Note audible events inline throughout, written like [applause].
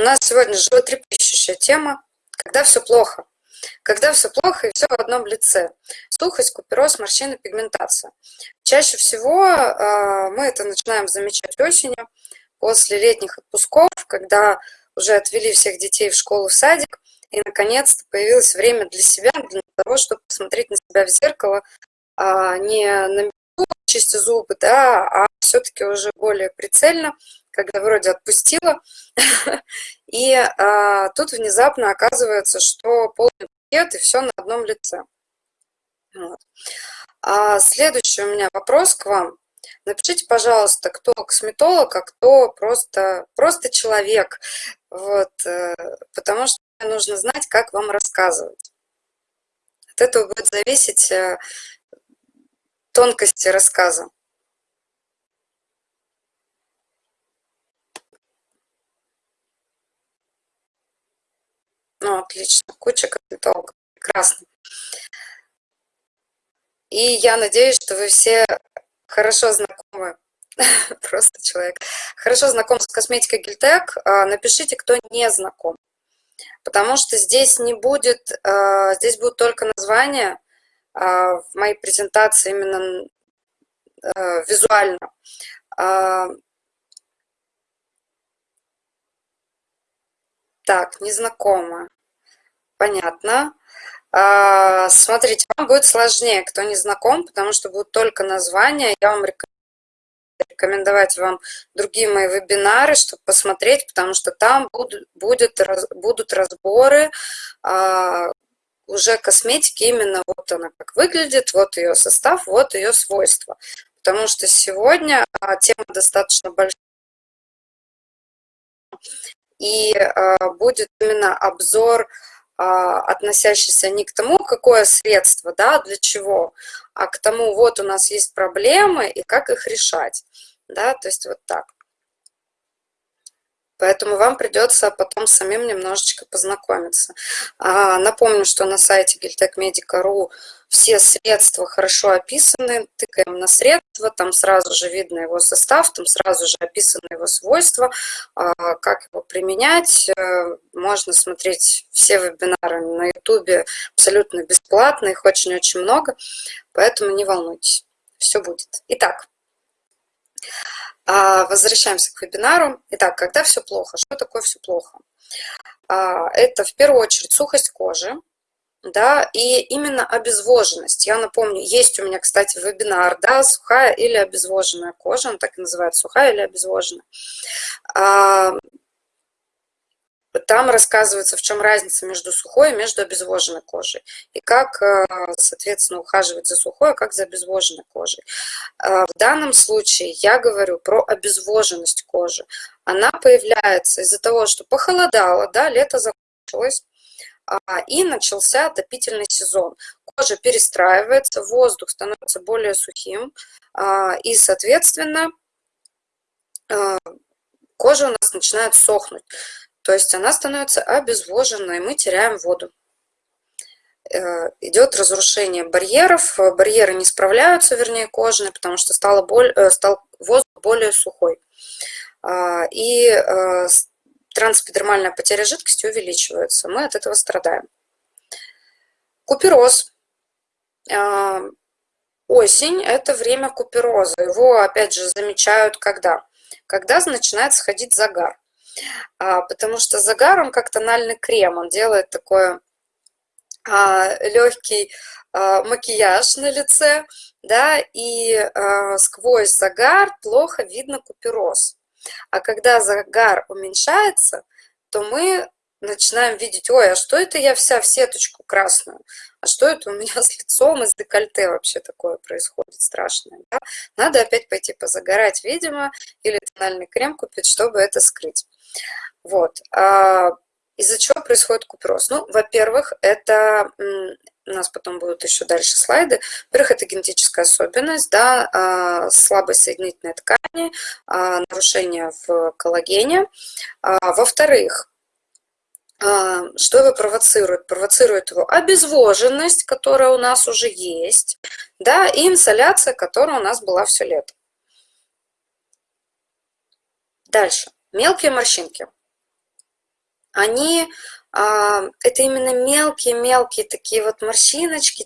У нас сегодня животрепещущая тема, когда все плохо. Когда все плохо и все в одном лице. Сухость, купероз, морщины, пигментация. Чаще всего э, мы это начинаем замечать осенью, после летних отпусков, когда уже отвели всех детей в школу, в садик, и наконец-то появилось время для себя, для того, чтобы посмотреть на себя в зеркало, а не на чисти зубы, да, а все-таки уже более прицельно, когда вроде отпустила, [laughs] и а, тут внезапно оказывается, что полный пакет и все на одном лице. А следующий у меня вопрос к вам. Напишите, пожалуйста, кто косметолог, а кто просто, просто человек. Вот, э, потому что нужно знать, как вам рассказывать. От этого будет зависеть э, тонкости рассказа. Ну, отлично. Куча косметологов. Прекрасно. И я надеюсь, что вы все хорошо знакомы, [laughs] просто человек, хорошо знаком с косметикой Гильтек. А, напишите, кто не знаком. Потому что здесь не будет, а, здесь будут только названия а, в моей презентации именно визуально. Так, незнакомо. Понятно. А, смотрите, вам будет сложнее, кто не знаком, потому что будут только названия. Я вам рекомендовать вам другие мои вебинары, чтобы посмотреть, потому что там будут, будет, будут разборы а, уже косметики, именно вот она как выглядит, вот ее состав, вот ее свойства. Потому что сегодня а, тема достаточно большая и э, будет именно обзор, э, относящийся не к тому, какое средство, да, для чего, а к тому, вот у нас есть проблемы и как их решать, да, то есть вот так. Поэтому вам придется потом самим немножечко познакомиться. А, напомню, что на сайте giltechmedica.ru все средства хорошо описаны. Тыкаем на средства, там сразу же видно его состав, там сразу же описаны его свойства, а, как его применять. Э, можно смотреть все вебинары на YouTube абсолютно бесплатно, их очень-очень много, поэтому не волнуйтесь, все будет. Итак, а, возвращаемся к вебинару. Итак, когда все плохо? Что такое все плохо? А, это в первую очередь сухость кожи, да, и именно обезвоженность. Я напомню, есть у меня, кстати, вебинар, да, сухая или обезвоженная кожа, он так и называется, сухая или обезвоженная. А, там рассказывается, в чем разница между сухой и между обезвоженной кожей. И как, э, соответственно, ухаживать за сухой, а как за обезвоженной кожей. Э, в данном случае я говорю про обезвоженность кожи. Она появляется из-за того, что похолодало, да, лето закончилось, а, и начался отопительный сезон. Кожа перестраивается, воздух становится более сухим, а, и, соответственно, э, кожа у нас начинает сохнуть. То есть она становится обезвоженной, мы теряем воду. Э, идет разрушение барьеров, барьеры не справляются, вернее, кожные, потому что стало боль, э, стал воздух более сухой. А, и э, трансэпидермальная потеря жидкости увеличивается. Мы от этого страдаем. Купероз. А, осень – это время купероза. Его, опять же, замечают когда? Когда начинает сходить загар. А, потому что загар, он как тональный крем, он делает такой а, легкий макияж на лице, да, и сквозь загар плохо видно купероз. А когда загар уменьшается, то мы начинаем видеть, ой, а что это я вся в сеточку красную? А что это у меня [laughs] с лицом из декольте вообще такое происходит страшное? Да? Надо опять пойти позагорать, видимо, или тональный крем купить, чтобы это скрыть. Вот. А из-за чего происходит купероз? Ну, во-первых, это у нас потом будут еще дальше слайды. Во-первых, это генетическая особенность, да, а, слабость соединительной ткани, а, нарушение в коллагене. А, во-вторых, что его провоцирует? Провоцирует его обезвоженность, которая у нас уже есть, да, и инсоляция, которая у нас была все лето. Дальше. Мелкие морщинки. они, это именно мелкие-мелкие такие вот морщиночки,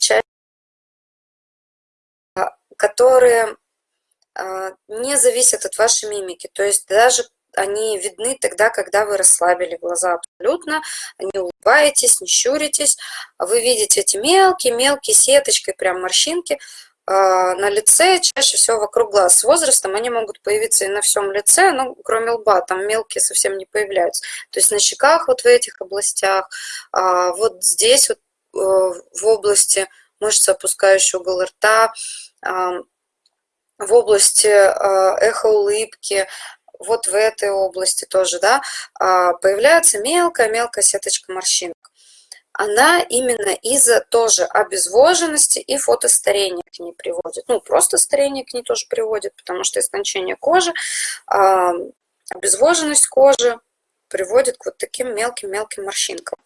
которые а, не зависят от вашей мимики. То есть даже они видны тогда, когда вы расслабили глаза абсолютно, не улыбаетесь, не щуритесь, вы видите эти мелкие-мелкие сеточкой прям морщинки, а, на лице, чаще всего вокруг глаз. С возрастом они могут появиться и на всем лице, но кроме лба, там мелкие совсем не появляются. То есть на щеках вот в этих областях, а, вот здесь вот э, в области мышцы, опускающей угол рта, в области а, эхоулыбки, вот в этой области тоже, да, появляется мелкая-мелкая сеточка морщинок она именно из-за тоже обезвоженности и фотостарения к ней приводит. Ну, просто старение к ней тоже приводит, потому что истончение кожи, обезвоженность кожи приводит к вот таким мелким-мелким морщинкам.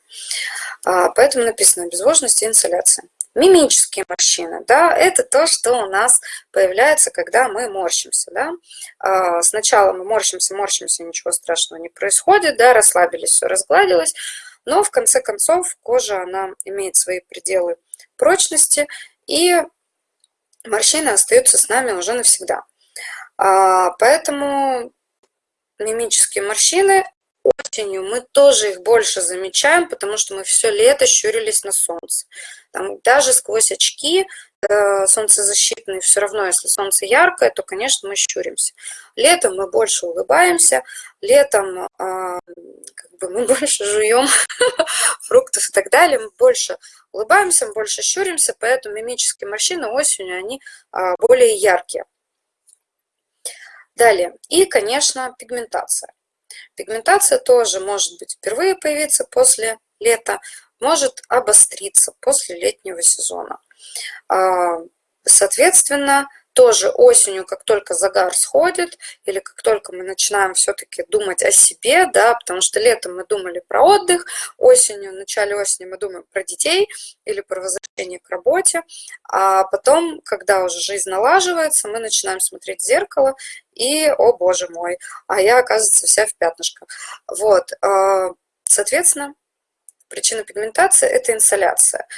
А, поэтому написано обезвоженность и инсоляция. Мимические морщины, да, это то, что у нас появляется, когда мы морщимся, да. А, сначала мы морщимся, морщимся, ничего страшного не происходит, да, расслабились, все разгладилось, но в конце концов кожа, она имеет свои пределы прочности, и морщины остаются с нами уже навсегда. А, поэтому мимические морщины осенью мы тоже их больше замечаем, потому что мы все лето щурились на солнце. Там, даже сквозь очки солнцезащитные, все равно, если солнце яркое, то, конечно, мы щуримся. Летом мы больше улыбаемся, летом э, как бы мы [laughs] больше жуем [laughs] фруктов и так далее, мы больше улыбаемся, мы больше щуримся, поэтому мимические морщины осенью, они э, более яркие. Далее, и, конечно, пигментация. Пигментация тоже может быть впервые появиться после лета, может обостриться после летнего сезона. А, соответственно, тоже осенью, как только загар сходит, или как только мы начинаем все-таки думать о себе, да, потому что летом мы думали про отдых, осенью, в начале осени мы думаем про детей или про возвращение к работе, а потом, когда уже жизнь налаживается, мы начинаем смотреть в зеркало и, о боже мой, а я, оказывается, вся в пятнышках. Вот, а, соответственно, причина пигментации – это инсоляция.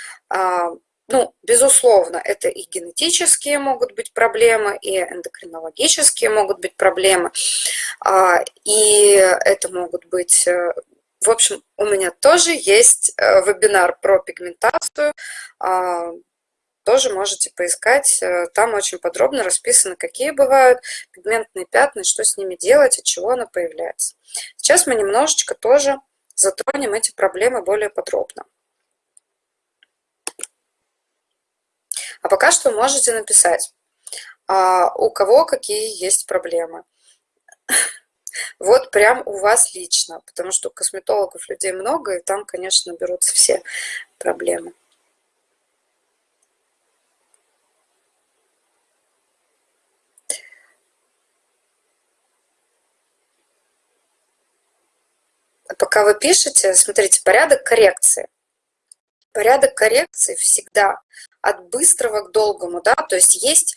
Ну, безусловно, это и генетические могут быть проблемы, и эндокринологические могут быть проблемы, а, и это могут быть... Э, в общем, у меня тоже есть э, вебинар про пигментацию, а, тоже можете поискать, э, там очень подробно расписано, какие бывают пигментные пятна, что с ними делать, от чего она появляется. Сейчас мы немножечко тоже затронем эти проблемы более подробно. А пока что можете написать, а, у кого какие есть проблемы. [laughs] Вот прям у вас лично, потому что косметологов людей много, и там, конечно, берутся все проблемы. Пока вы пишете, смотрите, порядок коррекции. Порядок коррекции всегда от быстрого к долгому, да, то есть есть,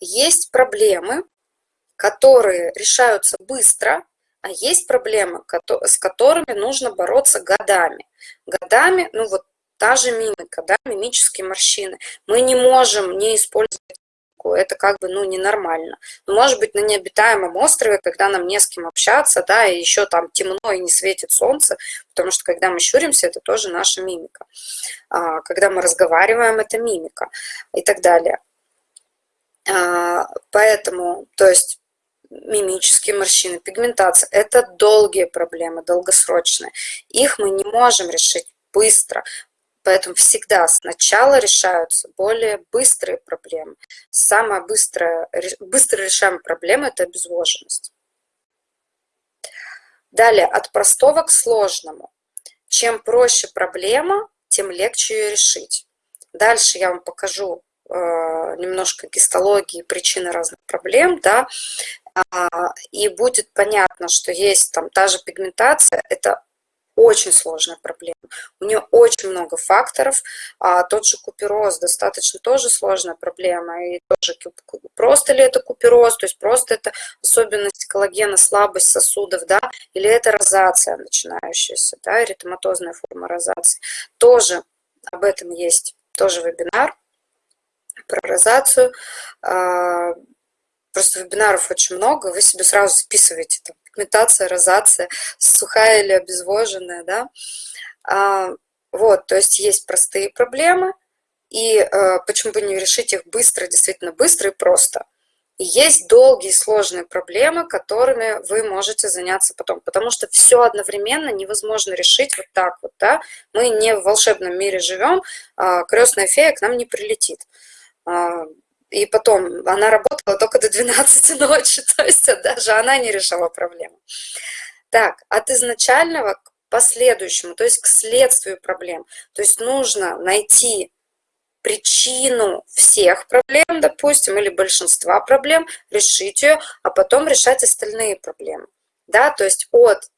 есть проблемы, которые решаются быстро, а есть проблемы, с которыми нужно бороться годами. Годами, ну вот та же мимика, да, мимические морщины. Мы не можем не использовать это как бы, ну, ненормально. Но, может быть, на необитаемом острове, когда нам не с кем общаться, да, и еще там темно и не светит солнце, потому что, когда мы щуримся, это тоже наша мимика. А, когда мы разговариваем, это мимика и так далее. А, поэтому, то есть, мимические морщины, пигментация – это долгие проблемы, долгосрочные. Их мы не можем решить быстро. Поэтому всегда сначала решаются более быстрые проблемы. Самая быстрая, быстро решаемая проблема – это обезвоженность. Далее, от простого к сложному. Чем проще проблема, тем легче ее решить. Дальше я вам покажу э, немножко гистологии, причины разных проблем, да, а, и будет понятно, что есть там та же пигментация, это очень сложная проблема. У нее очень много факторов. А тот же купероз достаточно тоже сложная проблема. И тоже просто ли это купероз, то есть просто это особенность коллагена, слабость сосудов, да, или это розация начинающаяся, да, эритематозная форма розации. Тоже об этом есть тоже вебинар про розацию. А, просто вебинаров очень много, вы себе сразу записываете там пигментация, розация, сухая или обезвоженная, да. А, вот, то есть есть простые проблемы, и а, почему бы не решить их быстро, действительно быстро и просто. И есть долгие сложные проблемы, которыми вы можете заняться потом, потому что все одновременно невозможно решить вот так вот, да. Мы не в волшебном мире живем, а, крестная фея к нам не прилетит. А, и потом, она работала только до 12 [laughs] ночи, то есть даже она не решала проблему. Так, от изначального к последующему, то есть к следствию проблем. То есть нужно найти причину всех проблем, допустим, или большинства проблем, решить ее, а потом решать остальные проблемы. Да, то есть от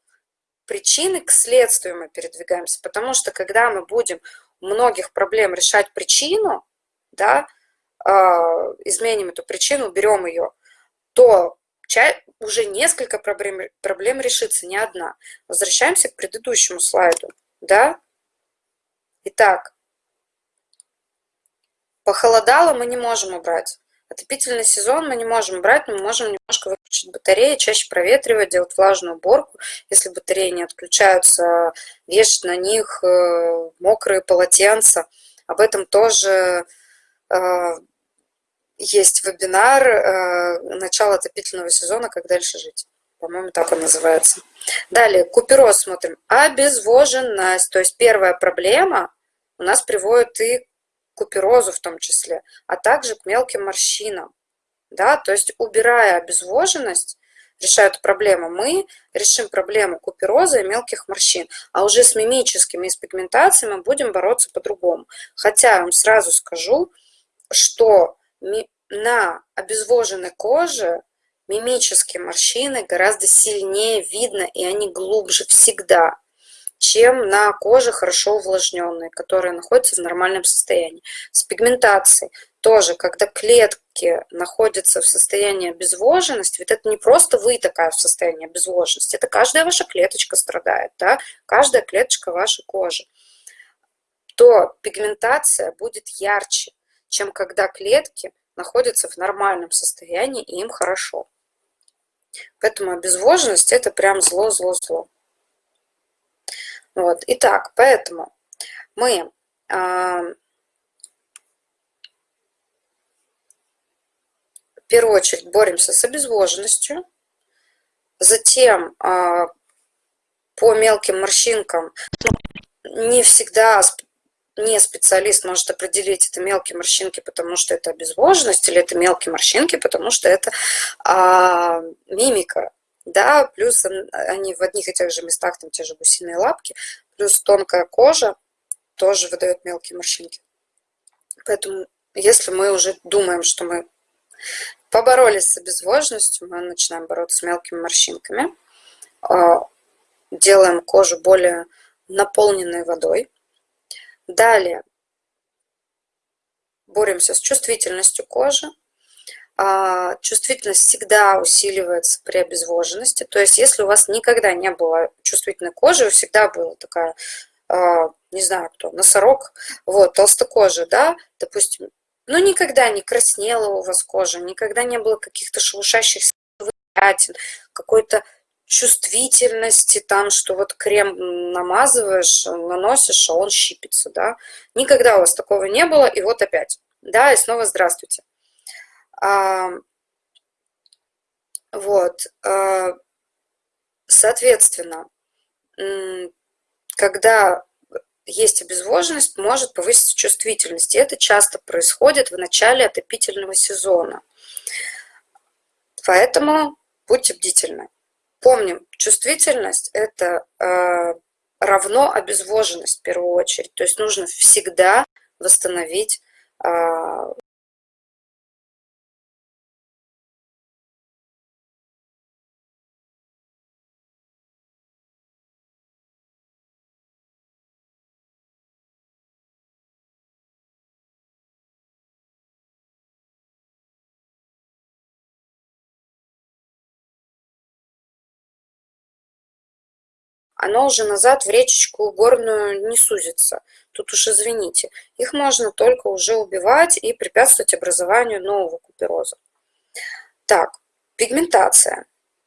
причины к следствию мы передвигаемся, потому что когда мы будем многих проблем решать причину, да, изменим эту причину, уберем ее, то уже несколько проблем, проблем решится, не одна. Возвращаемся к предыдущему слайду. Да? Итак, похолодало мы не можем убрать. Отопительный сезон мы не можем брать, но мы можем немножко выключить батареи, чаще проветривать, делать влажную уборку. Если батареи не отключаются, вешать на них э, мокрые полотенца. Об этом тоже э, есть вебинар э, «Начало отопительного сезона. Как дальше жить». По-моему, так он называется. Далее, купероз смотрим. Обезвоженность. То есть первая проблема у нас приводит и к куперозу в том числе, а также к мелким морщинам. Да? То есть убирая обезвоженность, решая эту проблему, мы решим проблему купероза и мелких морщин. А уже с мимическими и с пигментацией мы будем бороться по-другому. Хотя я вам сразу скажу, что на обезвоженной коже мимические морщины гораздо сильнее видно, и они глубже всегда, чем на коже хорошо увлажненной, которая находится в нормальном состоянии. С пигментацией тоже, когда клетки находятся в состоянии обезвоженности, ведь это не просто вы такая в состоянии обезвоженности, это каждая ваша клеточка страдает, да? каждая клеточка вашей кожи, то пигментация будет ярче, чем когда клетки находятся в нормальном состоянии и им хорошо. Поэтому обезвоженность это прям зло-зло-зло. Вот. Итак, поэтому мы а, в первую очередь боремся с обезвоженностью, затем а, по мелким морщинкам, ну, не всегда не специалист может определить, это мелкие морщинки, потому что это обезвоженность, или это мелкие морщинки, потому что это а, мимика. Да, плюс они в одних и тех же местах, там те же гусиные лапки, плюс тонкая кожа тоже выдает мелкие морщинки. Поэтому, если мы уже думаем, что мы поборолись с обезвоженностью, мы начинаем бороться с мелкими морщинками, а, делаем кожу более наполненной водой, Далее боремся с чувствительностью кожи. А, чувствительность всегда усиливается при обезвоженности. То есть, если у вас никогда не было чувствительной кожи, всегда была такая, а, не знаю кто, носорог, вот, толстокожая, да, допустим, ну, никогда не краснела у вас кожа, никогда не было каких-то шелушащихся пятен, какой-то чувствительности, там, что вот крем намазываешь, наносишь, а он щипится, да. Никогда у вас такого не было, и вот опять, да, и снова здравствуйте. А, вот, а, соответственно, когда есть обезвоженность, может повыситься чувствительность. И это часто происходит в начале отопительного сезона. Поэтому будьте бдительны. Помним, чувствительность – это э, равно обезвоженность в первую очередь. То есть нужно всегда восстановить э, оно уже назад в речечку горную не сузится. Тут уж извините. Их можно только уже убивать и препятствовать образованию нового купероза. Так, пигментация.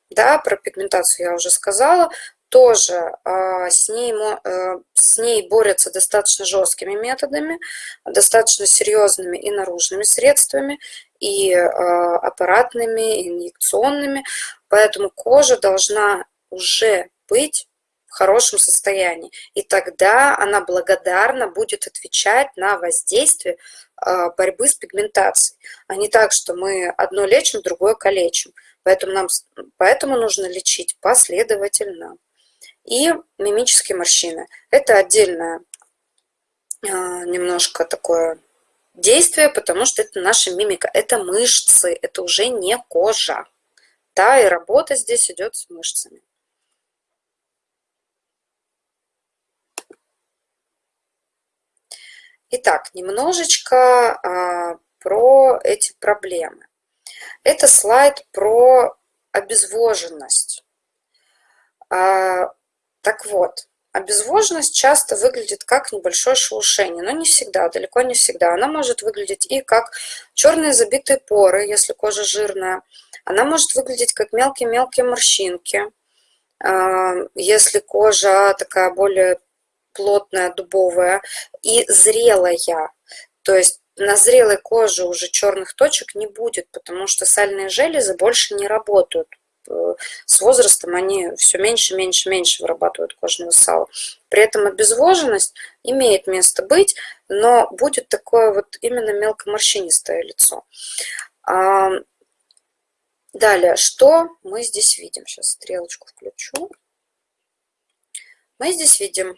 Да, про пигментацию я уже сказала. Тоже э, с, ней, э, с ней борются достаточно жесткими методами, достаточно серьезными и наружными средствами, и э, аппаратными, и инъекционными. Поэтому кожа должна уже быть в хорошем состоянии. И тогда она благодарно будет отвечать на воздействие а, борьбы с пигментацией, а не так, что мы одно лечим, другое калечим. Поэтому, нам, поэтому нужно лечить последовательно. И мимические морщины. Это отдельное а, немножко такое действие, потому что это наша мимика, это мышцы, это уже не кожа. Да, и работа здесь идет с мышцами. Итак, немножечко а, про эти проблемы. Это слайд про обезвоженность. А, так вот, обезвоженность часто выглядит как небольшое шелушение, но не всегда, далеко не всегда. Она может выглядеть и как черные забитые поры, если кожа жирная. Она может выглядеть как мелкие-мелкие морщинки, а, если кожа такая более плотная, дубовая, и зрелая. То есть на зрелой коже уже черных точек не будет, потому что сальные железы больше не работают. Э, с возрастом они все меньше, меньше, меньше вырабатывают кожного сала. При этом обезвоженность имеет место быть, но будет такое вот именно мелкоморщинистое лицо. Далее, что мы здесь видим? Сейчас стрелочку включу. Мы здесь видим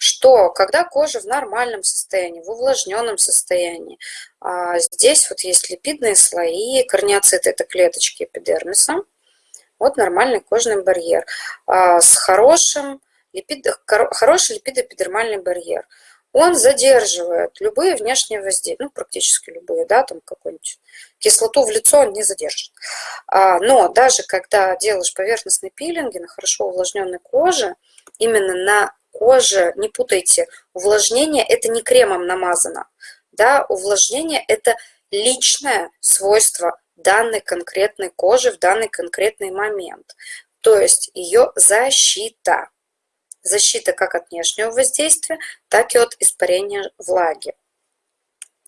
что когда кожа в нормальном состоянии, в увлажненном состоянии, а, здесь вот есть липидные слои, корнеоциты – это клеточки эпидермиса, вот нормальный кожный барьер а, с хорошим липид, хороший липидоэпидермальный барьер. Он задерживает любые внешние воздействия, ну, практически любые, да, там какую-нибудь кислоту в лицо он не задержит. А, но даже когда делаешь поверхностный пилинги на хорошо увлажненной коже, именно на кожи, не путайте, увлажнение это не кремом намазано, да, увлажнение это личное свойство данной конкретной кожи в данный конкретный момент, то есть ее защита. Защита как от внешнего воздействия, так и от испарения влаги.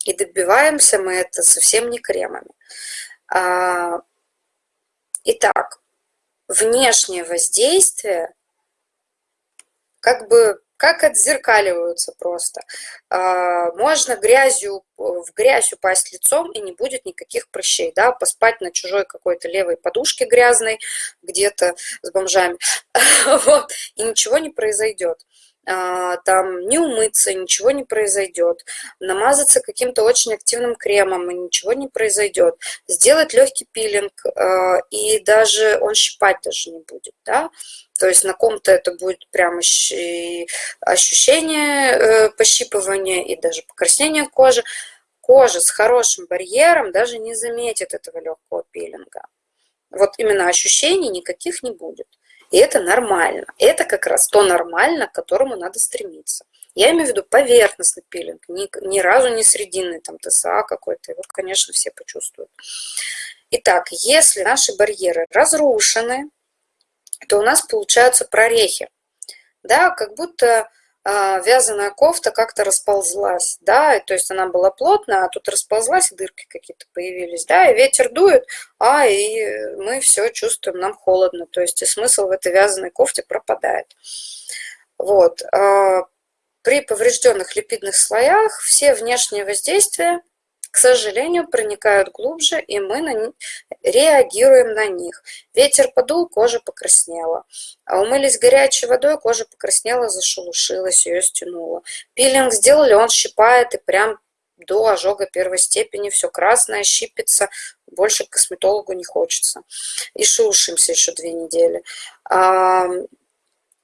И добиваемся мы это совсем не кремами. А, итак, внешнее воздействие как бы как отзеркаливаются просто. А, можно грязью, в грязь упасть лицом, и не будет никаких прыщей, да, поспать на чужой какой-то левой подушке грязной, где-то с бомжами, [laughs] вот, и ничего не произойдет. А, там не умыться, ничего не произойдет, намазаться каким-то очень активным кремом, и ничего не произойдет, сделать легкий пилинг, а, и даже он щипать даже не будет, да, то есть на ком-то это будет прям ощущение э, пощипывания и даже покраснения кожи. Кожа с хорошим барьером даже не заметит этого легкого пилинга. Вот именно ощущений никаких не будет. И это нормально. Это как раз то нормально, к которому надо стремиться. Я имею в виду поверхностный пилинг, ни, ни разу не срединный, там ТСА какой-то, его, конечно, все почувствуют. Итак, если наши барьеры разрушены, то у нас получаются прорехи. Да, как будто вязаная кофта как-то расползлась, да, то есть она была плотная, а тут расползлась, дырки какие-то появились, да, и ветер дует, а и мы все чувствуем, нам холодно, то есть и смысл в этой вязаной кофте пропадает. Вот. Э, при поврежденных липидных слоях все внешние воздействия к сожалению, проникают глубже, и мы на реагируем на них. Ветер подул, кожа покраснела. А умылись горячей водой, кожа покраснела, зашелушилась, ее стянула. Пилинг сделали, он щипает и прям до ожога первой степени, все красное, щипится, больше к косметологу не хочется. И шелушимся еще две недели.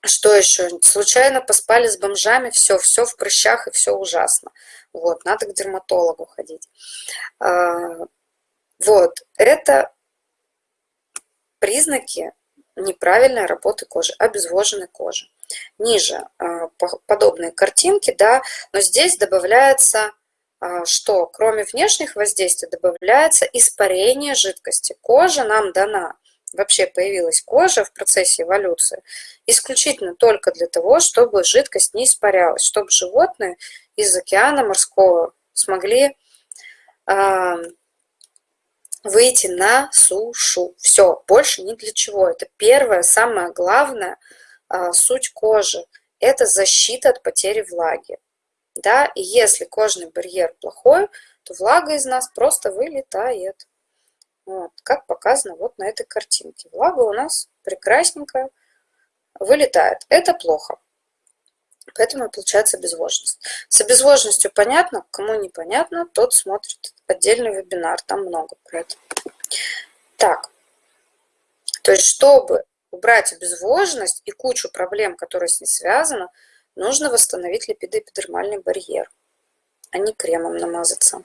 А, что еще? Случайно поспали с бомжами, все, все в прыщах и все ужасно. Вот, надо к дерматологу ходить. А, вот, это признаки неправильной работы кожи, обезвоженной кожи. Ниже подобные картинки, да, но здесь добавляется что кроме внешних воздействий добавляется испарение жидкости. Кожа нам дана вообще появилась кожа в процессе эволюции, исключительно только для того, чтобы жидкость не испарялась, чтобы животные из океана морского смогли э, выйти на сушу. Все, больше ни для чего. Это первое, самое главное, э, суть кожи. Это защита от потери влаги. Да? И если кожный барьер плохой, то влага из нас просто вылетает. Вот, как показано вот на этой картинке. Влага у нас прекрасненькая вылетает. Это плохо. Поэтому получается обезвоженность. С обезвоженностью понятно, кому непонятно, тот смотрит отдельный вебинар, там много про это. Так, то есть чтобы убрать обезвоженность и кучу проблем, которые с ней связаны, нужно восстановить липидоэпидермальный барьер, а не кремом намазаться.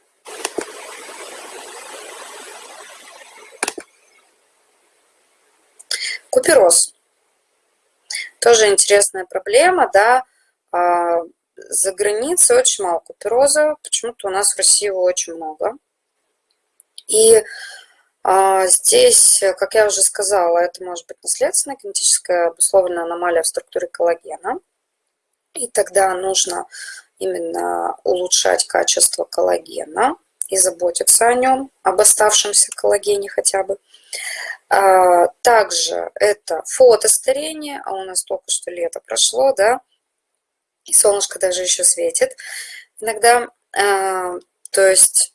Купероз. Тоже интересная проблема, да. А, за границей очень мало купероза, почему-то у нас в России его очень много. И а, здесь, как я уже сказала, это может быть наследственная генетическая обусловленная аномалия в структуре коллагена. И тогда нужно именно улучшать качество коллагена и заботиться о нем, об оставшемся коллагене хотя бы. А, также это фотостарение, а у нас только что лето прошло, да, и солнышко даже еще светит. Иногда, а, то есть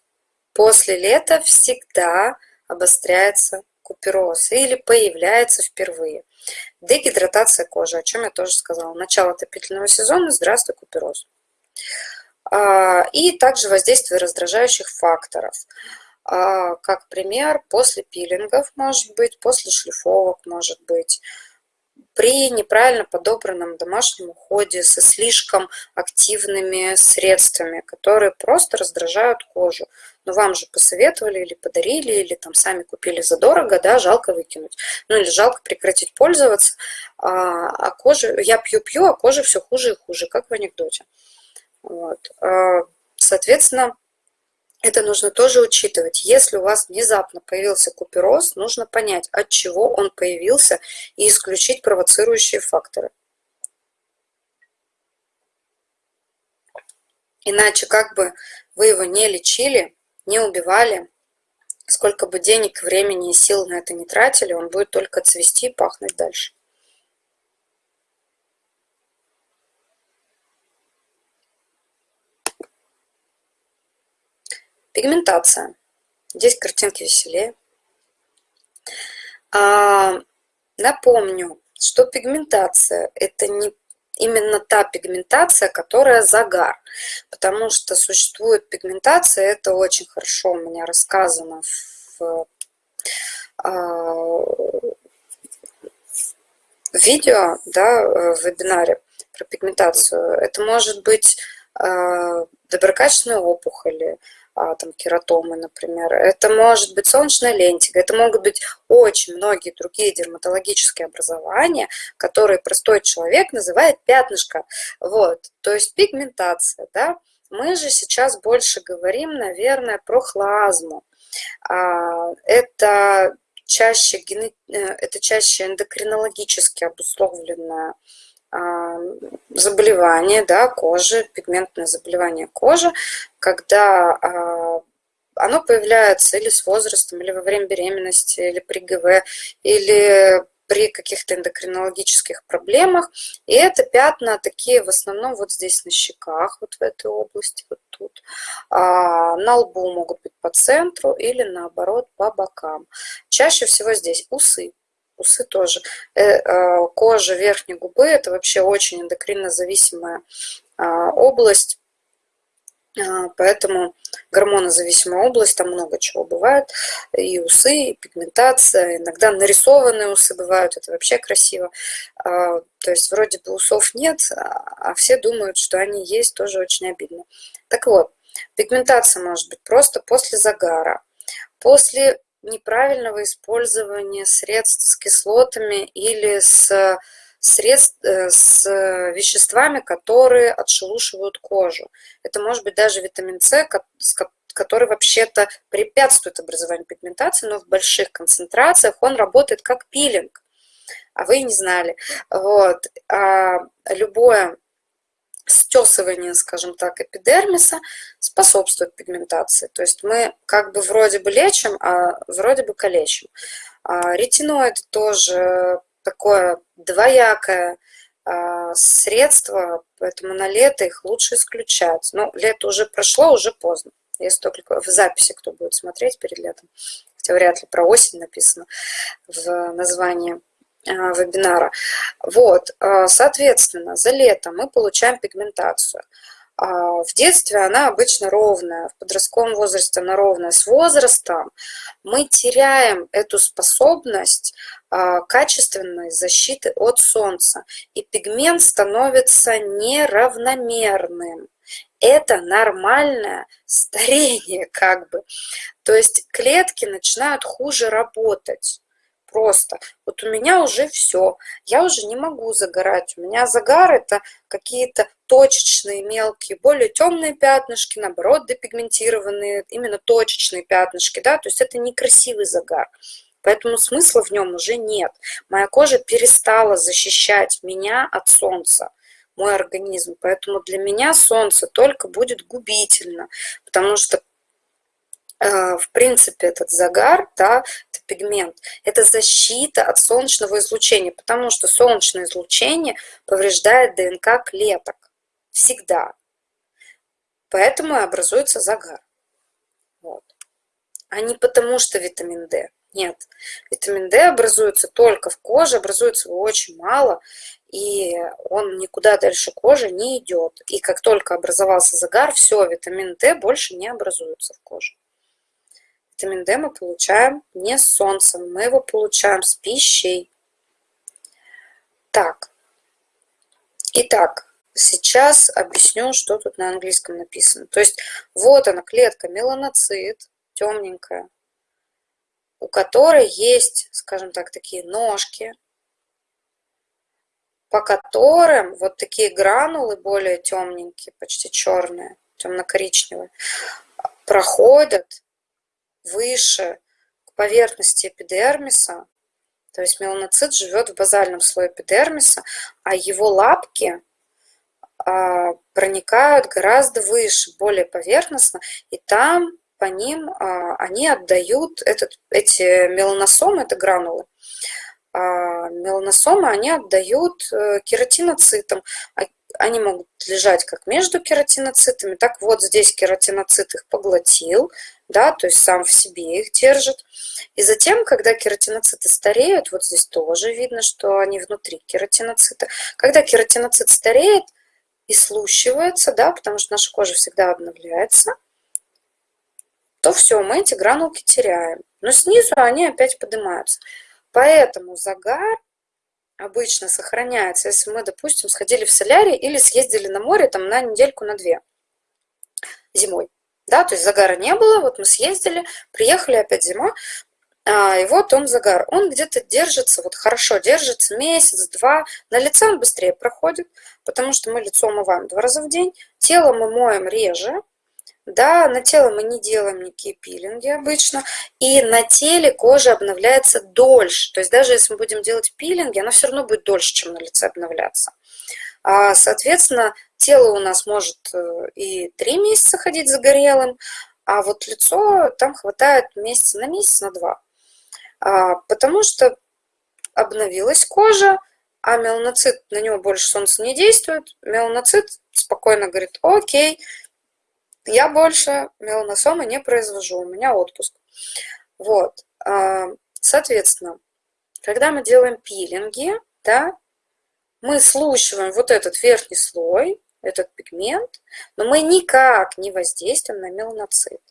после лета всегда обостряется купероз или появляется впервые. Дегидратация кожи, о чем я тоже сказала. Начало отопительного сезона, здравствуй, купероз. А, и также воздействие раздражающих факторов. А, как пример, после пилингов может быть, после шлифовок может быть, при неправильно подобранном домашнем уходе со слишком активными средствами, которые просто раздражают кожу. Но вам же посоветовали или подарили, или там сами купили задорого, да, жалко выкинуть. Ну или жалко прекратить пользоваться, а, а кожа, я пью-пью, а кожа все хуже и хуже, как в анекдоте. Вот. А, соответственно, это нужно тоже учитывать. Если у вас внезапно появился купероз, нужно понять, от чего он появился и исключить провоцирующие факторы. Иначе как бы вы его не лечили, не убивали, сколько бы денег, времени и сил на это не тратили, он будет только цвести и пахнуть дальше. Пигментация. Здесь картинки веселее. А, напомню, что пигментация – это не именно та пигментация, которая загар. Потому что существует пигментация, это очень хорошо у меня рассказано в, а, в видео, да, в вебинаре про пигментацию. Это может быть а, доброкачественные опухоли, там, кератомы, например. Это может быть солнечная лентига, это могут быть очень многие другие дерматологические образования, которые простой человек называет пятнышко. Вот, то есть пигментация, да. Мы же сейчас больше говорим, наверное, про хлазму. А, это чаще, э, это чаще эндокринологически обусловленная заболевание да, кожи, пигментное заболевание кожи, когда а, оно появляется или с возрастом, или во время беременности, или при ГВ, или при каких-то эндокринологических проблемах. И это пятна такие в основном вот здесь на щеках, вот в этой области, вот тут. А, на лбу могут быть по центру или наоборот по бокам. Чаще всего здесь усы усы тоже. Э, а, кожа верхней губы – это вообще очень эндокринно зависимая а, область, а, поэтому гормонозависимая область, там много чего бывает, и усы, и пигментация, иногда нарисованные усы бывают, это вообще красиво. То есть вроде бы усов нет, а все думают, что они есть, тоже очень обидно. Так вот, пигментация может быть просто после загара, после неправильного использования средств с кислотами или с, средств, э, с веществами, которые отшелушивают кожу. Это может быть даже витамин С, который вообще-то препятствует образованию пигментации, но в больших концентрациях он работает как пилинг, а вы не знали. Вот. А любое стесывание, скажем так, эпидермиса способствует пигментации. То есть мы как бы вроде бы лечим, а вроде бы калечим. А ретиноид тоже такое двоякое а, средство, поэтому на лето их лучше исключать. Но лето уже прошло, уже поздно. Если только в записи кто будет смотреть перед летом. Хотя вряд ли про осень написано в названии вебинара. Вот, а, соответственно, за лето мы получаем пигментацию. А, в детстве она обычно ровная, в подростковом возрасте она ровная. С возрастом мы теряем эту способность качественной защиты от солнца, и пигмент становится неравномерным. Это нормальное старение [laughs] как бы. То есть клетки начинают хуже работать просто. Вот у меня уже все, я уже не могу загорать. У меня загар это какие-то точечные, мелкие, более темные пятнышки, наоборот, депигментированные, именно точечные пятнышки, да, то есть это некрасивый загар. Поэтому смысла в нем уже нет. Моя кожа перестала защищать меня от солнца мой организм. Поэтому для меня солнце только будет губительно, потому что в принципе, этот загар, да, это пигмент, это защита от солнечного излучения, потому что солнечное излучение повреждает ДНК клеток всегда. Поэтому и образуется загар. Вот. А не потому, что витамин D. Нет, витамин D образуется только в коже, образуется его очень мало, и он никуда дальше кожи не идет. И как только образовался загар, все, витамин D больше не образуется в коже. Витамин D мы получаем не с солнцем, мы его получаем с пищей. Так, итак, сейчас объясню, что тут на английском написано. То есть вот она, клетка меланоцит, темненькая, у которой есть, скажем так, такие ножки, по которым вот такие гранулы более темненькие, почти черные, темно-коричневые, проходят выше к поверхности эпидермиса, то есть меланоцит живет в базальном слое эпидермиса, а его лапки а, проникают гораздо выше, более поверхностно, и там по ним а, они отдают этот, эти меланосомы, это гранулы, а, меланосомы они отдают э, кератиноцитам. Они могут лежать как между кератиноцитами, так вот здесь кератиноцит их поглотил, да, то есть сам в себе их держит. И затем, когда кератиноциты стареют, вот здесь тоже видно, что они внутри кератиноцита. Когда кератиноцит стареет и слущивается, да, потому что наша кожа всегда обновляется, то все, мы эти гранулки теряем. Но снизу они опять поднимаются. Поэтому загар обычно сохраняется, если мы, допустим, сходили в солярий или съездили на море там на недельку, на две зимой да, то есть загара не было, вот мы съездили, приехали опять зима, а, и вот он загар. Он где-то держится, вот хорошо держится месяц-два, на лице он быстрее проходит, потому что мы лицо умываем два раза в день, тело мы моем реже, да, на тело мы не делаем никакие пилинги обычно, и на теле кожа обновляется дольше, то есть даже если мы будем делать пилинги, она все равно будет дольше, чем на лице обновляться. А, соответственно, тело у нас может э, и три месяца ходить загорелым, а вот лицо там хватает месяца на месяц, на два. А, потому что обновилась кожа, а меланоцит, на него больше солнца не действует. Меланоцит спокойно говорит, окей, я больше меланосомы не произвожу, у меня отпуск. Вот, а, соответственно, когда мы делаем пилинги, да, мы слушаем вот этот верхний слой, этот пигмент, но мы никак не воздействуем на меланоцит.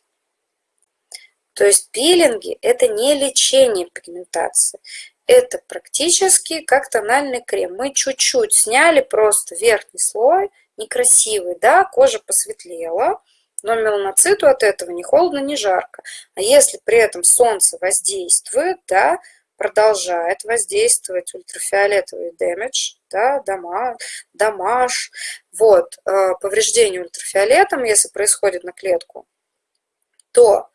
То есть пилинги – это не лечение пигментации, это практически как тональный крем. Мы чуть-чуть сняли просто верхний слой, некрасивый, да, кожа посветлела, Но меланоциту от этого ни холодно, ни жарко. А если при этом солнце воздействует, да, продолжает воздействовать ультрафиолетовый damage, да, дома, дамаж, вот, э, повреждение ультрафиолетом, если происходит на клетку, то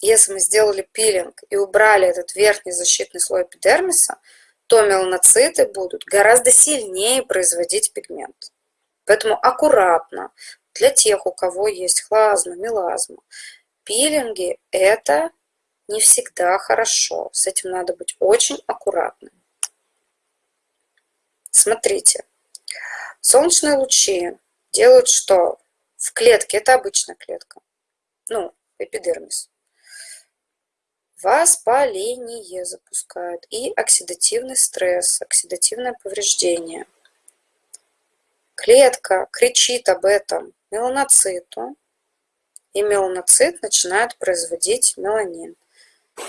если мы сделали пилинг и убрали этот верхний защитный слой эпидермиса, то меланоциты будут гораздо сильнее производить пигмент. Поэтому аккуратно для тех, у кого есть хлазма, мелазма. Пилинги – это не всегда хорошо. С этим надо быть очень аккуратным. Смотрите, солнечные лучи делают что? В клетке, это обычная клетка, ну, эпидермис. Воспаление запускают и оксидативный стресс, оксидативное повреждение. Клетка кричит об этом меланоциту, и меланоцит начинает производить меланин,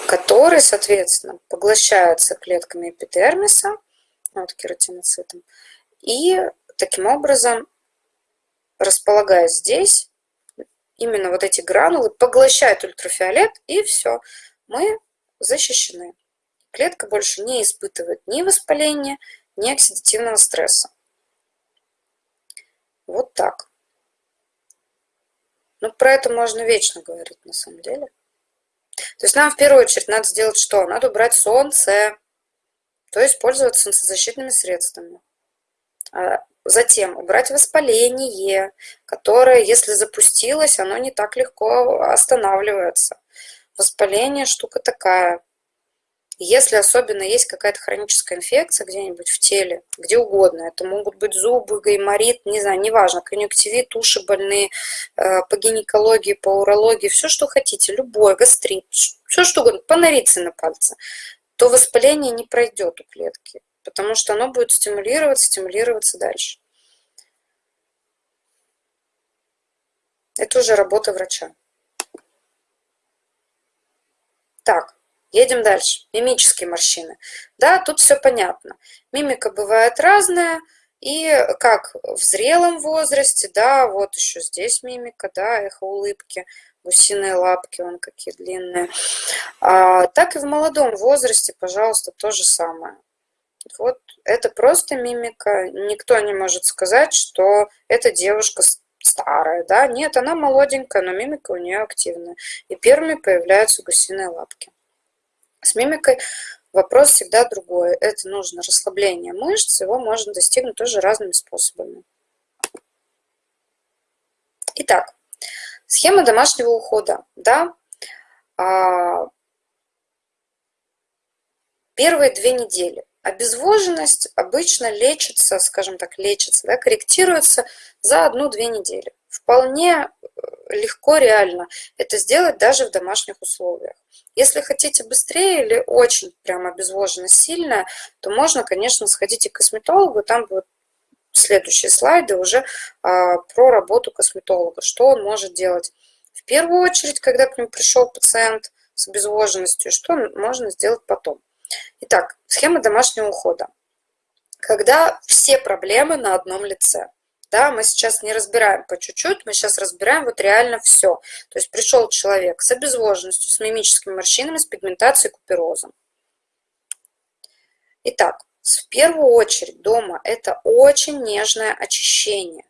который, соответственно, поглощается клетками эпидермиса, вот кератиноцитом, и таким образом, располагаясь здесь, именно вот эти гранулы поглощают ультрафиолет, и все, мы защищены. Клетка больше не испытывает ни воспаления, ни оксидативного стресса. Вот так. Ну, про это можно вечно говорить, на самом деле. То есть нам в первую очередь надо сделать что? Надо убрать солнце, то есть пользоваться солнцезащитными средствами. А затем убрать воспаление, которое, если запустилось, оно не так легко останавливается. Воспаление штука такая. Если особенно есть какая-то хроническая инфекция где-нибудь в теле, где угодно, это могут быть зубы, гайморит, не знаю, неважно, конъюнктивит, уши больные, э, по гинекологии, по урологии, все, что хотите, любой, гастрит, все, что угодно, поновиться на пальце, то воспаление не пройдет у клетки, потому что оно будет стимулироваться, стимулироваться дальше. Это уже работа врача. Так, едем дальше. Мимические морщины. Да, тут все понятно. Мимика бывает разная. И как в зрелом возрасте, да, вот еще здесь мимика, да, эхо улыбки, гусиные лапки, вон какие длинные. А, так и в молодом возрасте, пожалуйста, то же самое. Вот это просто мимика. Никто не может сказать, что эта девушка старая, да, нет, она молоденькая, но мимика у нее активная. И первыми появляются гусиные лапки. С мимикой вопрос всегда другой. Это нужно расслабление мышц, его можно достигнуть тоже разными способами. Итак, схема домашнего ухода, да, а, первые две недели. Обезвоженность обычно лечится, скажем так, лечится, да, корректируется за одну-две недели. Вполне э, легко, реально это сделать даже в домашних условиях. Если хотите быстрее или очень прям обезвоженность сильная, то можно, конечно, сходить к косметологу, там будут следующие слайды уже а, про работу косметолога, что он может делать. В первую очередь, когда к нему пришел пациент с обезвоженностью, что можно сделать потом. Итак, схема домашнего ухода. Когда все проблемы на одном лице. Да, мы сейчас не разбираем по чуть-чуть, мы сейчас разбираем вот реально все. То есть пришел человек с обезвоженностью, с мимическими морщинами, с пигментацией, куперозом. Итак, в первую очередь дома это очень нежное очищение.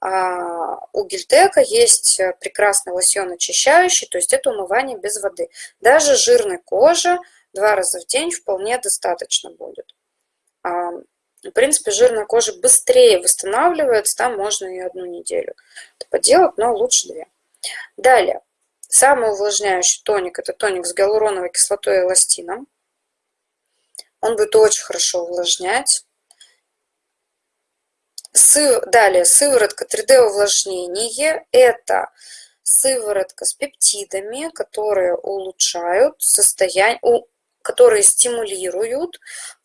А, у гельтека есть прекрасный лосьон очищающий, то есть это умывание без воды. Даже жирной кожи два раза в день вполне достаточно будет. В принципе, жирная кожа быстрее восстанавливается, там можно и одну неделю это поделать, но лучше две. Далее, самый увлажняющий тоник, это тоник с гиалуроновой кислотой и эластином. Он будет очень хорошо увлажнять. Далее, сыворотка 3D увлажнение. Это сыворотка с пептидами, которые улучшают состояние, которые стимулируют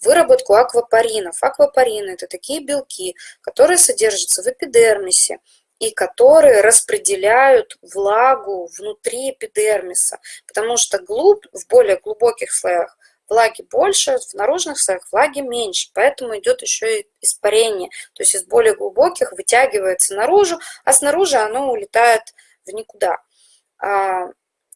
выработку аквапаринов. Аквапарины – это такие белки, которые содержатся в эпидермисе и которые распределяют влагу внутри эпидермиса, потому что глуб, в более глубоких слоях влаги больше, в наружных слоях влаги меньше, поэтому идет еще и испарение, то есть из более глубоких вытягивается наружу, а снаружи оно улетает в никуда.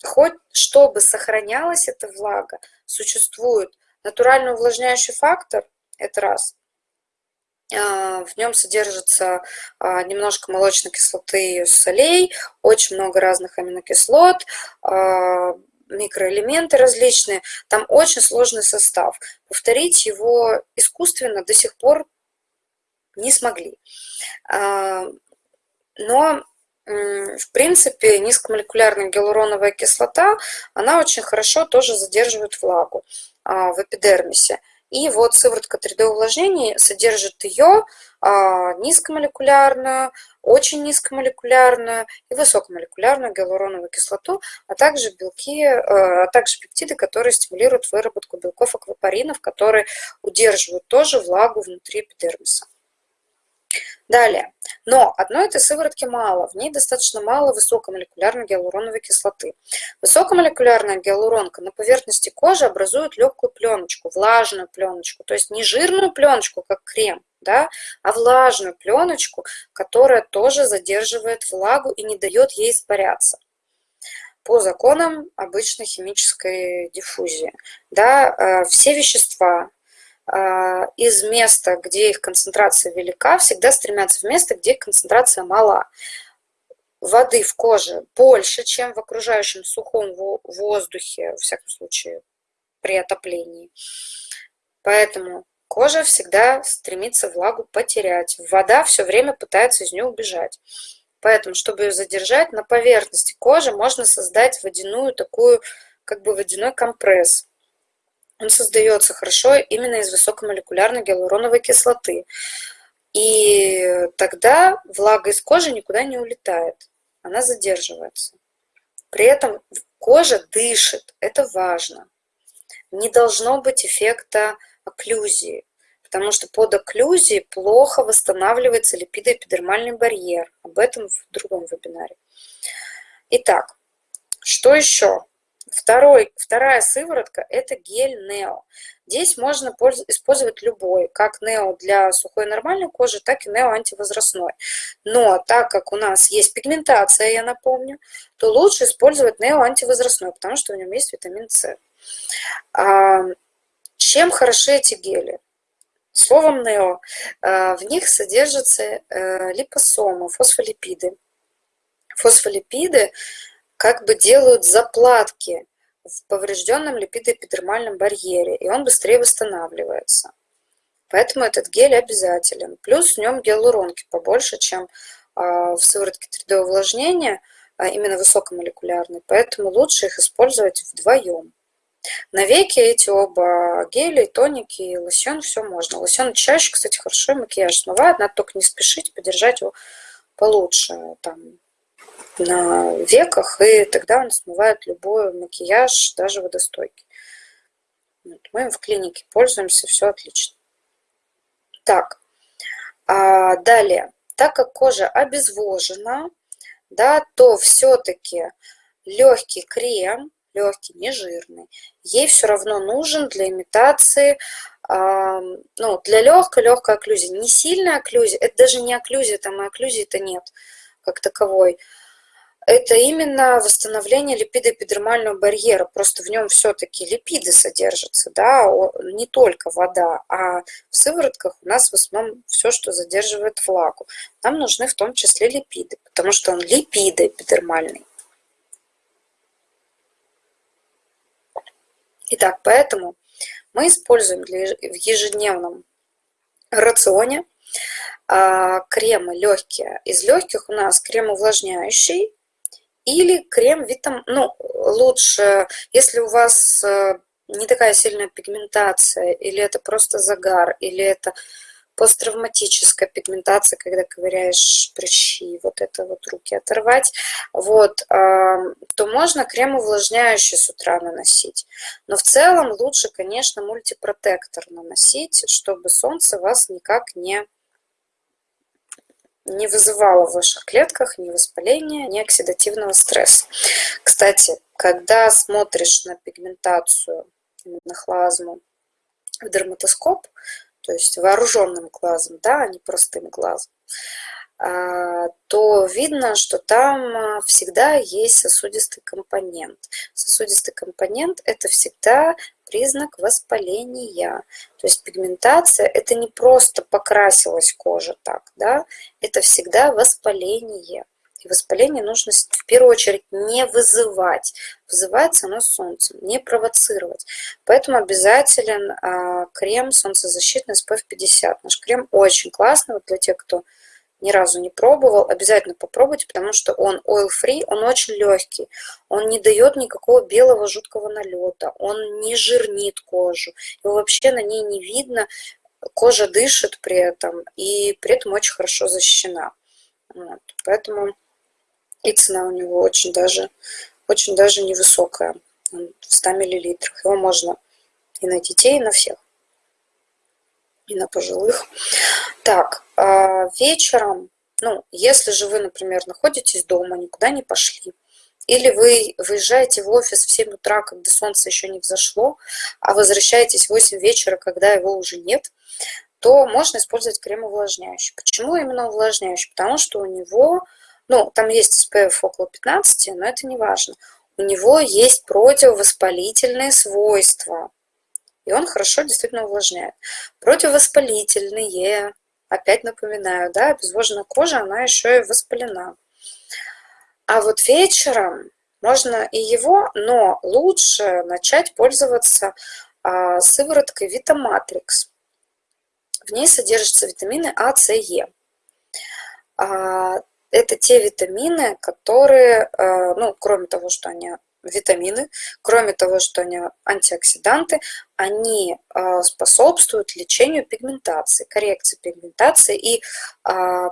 А, хоть чтобы сохранялась эта влага, существует натуральный увлажняющий фактор, это раз, а, в нем содержится а, немножко молочной кислоты и солей, очень много разных аминокислот, микроэлементы различные. Там очень сложный состав. Повторить его искусственно до сих пор не смогли. Но в принципе, низкомолекулярная гиалуроновая кислота, она очень хорошо тоже задерживает влагу а, в эпидермисе. И вот сыворотка 3D увлажнения содержит ее а, низкомолекулярную, очень низкомолекулярную и высокомолекулярную гиалуроновую кислоту, а также белки, э, а также пептиды, которые стимулируют выработку белков аквапаринов, которые удерживают тоже влагу внутри эпидермиса. Далее. Но одной этой сыворотки мало, в ней достаточно мало высокомолекулярной гиалуроновой кислоты. Высокомолекулярная гиалуронка на поверхности кожи образует легкую пленочку, влажную пленочку, то есть не жирную пленочку, как крем, да, а влажную пленочку, которая тоже задерживает влагу и не дает ей испаряться по законам обычной химической диффузии. Да, э, все вещества, из места, где их концентрация велика, всегда стремятся в место, где концентрация мала. Воды в коже больше, чем в окружающем сухом воздухе, во всяком случае, при отоплении. Поэтому кожа всегда стремится влагу потерять. Вода все время пытается из нее убежать. Поэтому, чтобы ее задержать, на поверхности кожи можно создать водяную такую, как бы водяной компресс он создается хорошо именно из высокомолекулярной гиалуроновой кислоты. И тогда влага из кожи никуда не улетает, она задерживается. При этом кожа дышит, это важно. Не должно быть эффекта окклюзии, потому что под окклюзией плохо восстанавливается липидоэпидермальный барьер. Об этом в другом вебинаре. Итак, что еще? Второй, вторая сыворотка – это гель Нео. Здесь можно использовать любой, как Нео для сухой нормальной кожи, так и Нео антивозрастной. Но так как у нас есть пигментация, я напомню, то лучше использовать Нео антивозрастной, потому что в нем есть витамин С. А, чем хороши эти гели? Словом Нео, а, в них содержатся э, липосомы, фосфолипиды. Фосфолипиды как бы делают заплатки в поврежденном липидоэпидермальном барьере, и он быстрее восстанавливается. Поэтому этот гель обязателен. Плюс в нем гиалуронки побольше, чем а, в сыворотке 3D увлажнения, а именно высокомолекулярной, поэтому лучше их использовать вдвоем. На веки эти оба гели, тоники и лосьон, все можно. Лосьон чаще, кстати, хорошо макияж смывает, надо только не спешить, подержать его получше, там, на веках, и тогда он смывает любой макияж, даже водостойкий. Вот, мы им в клинике пользуемся, все отлично. Так, а далее, так как кожа обезвожена, да, то все-таки легкий крем, легкий, не жирный, ей все равно нужен для имитации, э, ну, для легкой, легкой окклюзии. Не сильная окклюзия, это даже не окклюзия, там и окклюзии-то нет как таковой это именно восстановление липидоэпидермального барьера. Просто в нем все-таки липиды содержатся, да, не только вода, а в сыворотках у нас в основном все, что задерживает влагу. Нам нужны в том числе липиды, потому что он липидоэпидермальный. Итак, поэтому мы используем в ежедневном рационе а, кремы легкие. Из легких у нас крем увлажняющий, или крем витам, ну, лучше, если у вас э, не такая сильная пигментация, или это просто загар, или это посттравматическая пигментация, когда ковыряешь прыщи, вот это вот руки оторвать, вот, то можно крем увлажняющий с утра наносить. Но в целом лучше, конечно, мультипротектор наносить, чтобы солнце вас никак не не вызывало в ваших клетках ни воспаления, ни оксидативного стресса. Кстати, когда смотришь на пигментацию именно хлазму в дерматоскоп, то есть вооруженным глазом, да, а не простым глазом, а, то видно, что там всегда есть сосудистый компонент. Сосудистый компонент – это всегда признак воспаления. То есть пигментация – это не просто покрасилась кожа так, да, это всегда воспаление. И воспаление нужно в первую очередь не вызывать. Вызывается оно солнцем, не провоцировать. Поэтому обязателен а, крем солнцезащитный SPF 50. Наш крем очень классный вот для тех, кто ни разу не пробовал, обязательно попробуйте, потому что он oil-free, он очень легкий, он не дает никакого белого жуткого налета, он не жирнит кожу, его вообще на ней не видно, кожа дышит при этом, и при этом очень хорошо защищена. Вот. Поэтому и цена у него очень даже, очень даже невысокая, в 100 мл. Его можно и на детей, и на всех, и на пожилых. Так, а вечером, ну, если же вы, например, находитесь дома, никуда не пошли, или вы выезжаете в офис в 7 утра, когда солнце еще не взошло, а возвращаетесь в 8 вечера, когда его уже нет, то можно использовать крем увлажняющий. Почему именно увлажняющий? Потому что у него ну, там есть SPF около 15, но это не важно. У него есть противовоспалительные свойства. И он хорошо действительно увлажняет. Противовоспалительные, опять напоминаю, да, обезвоженная кожа, она еще и воспалена. А вот вечером можно и его, но лучше начать пользоваться а, сывороткой Витаматрикс. В ней содержатся витамины А, С, Е. А, это те витамины, которые, э, ну, кроме того, что они витамины, кроме того, что они антиоксиданты, они э, способствуют лечению пигментации, коррекции пигментации и а,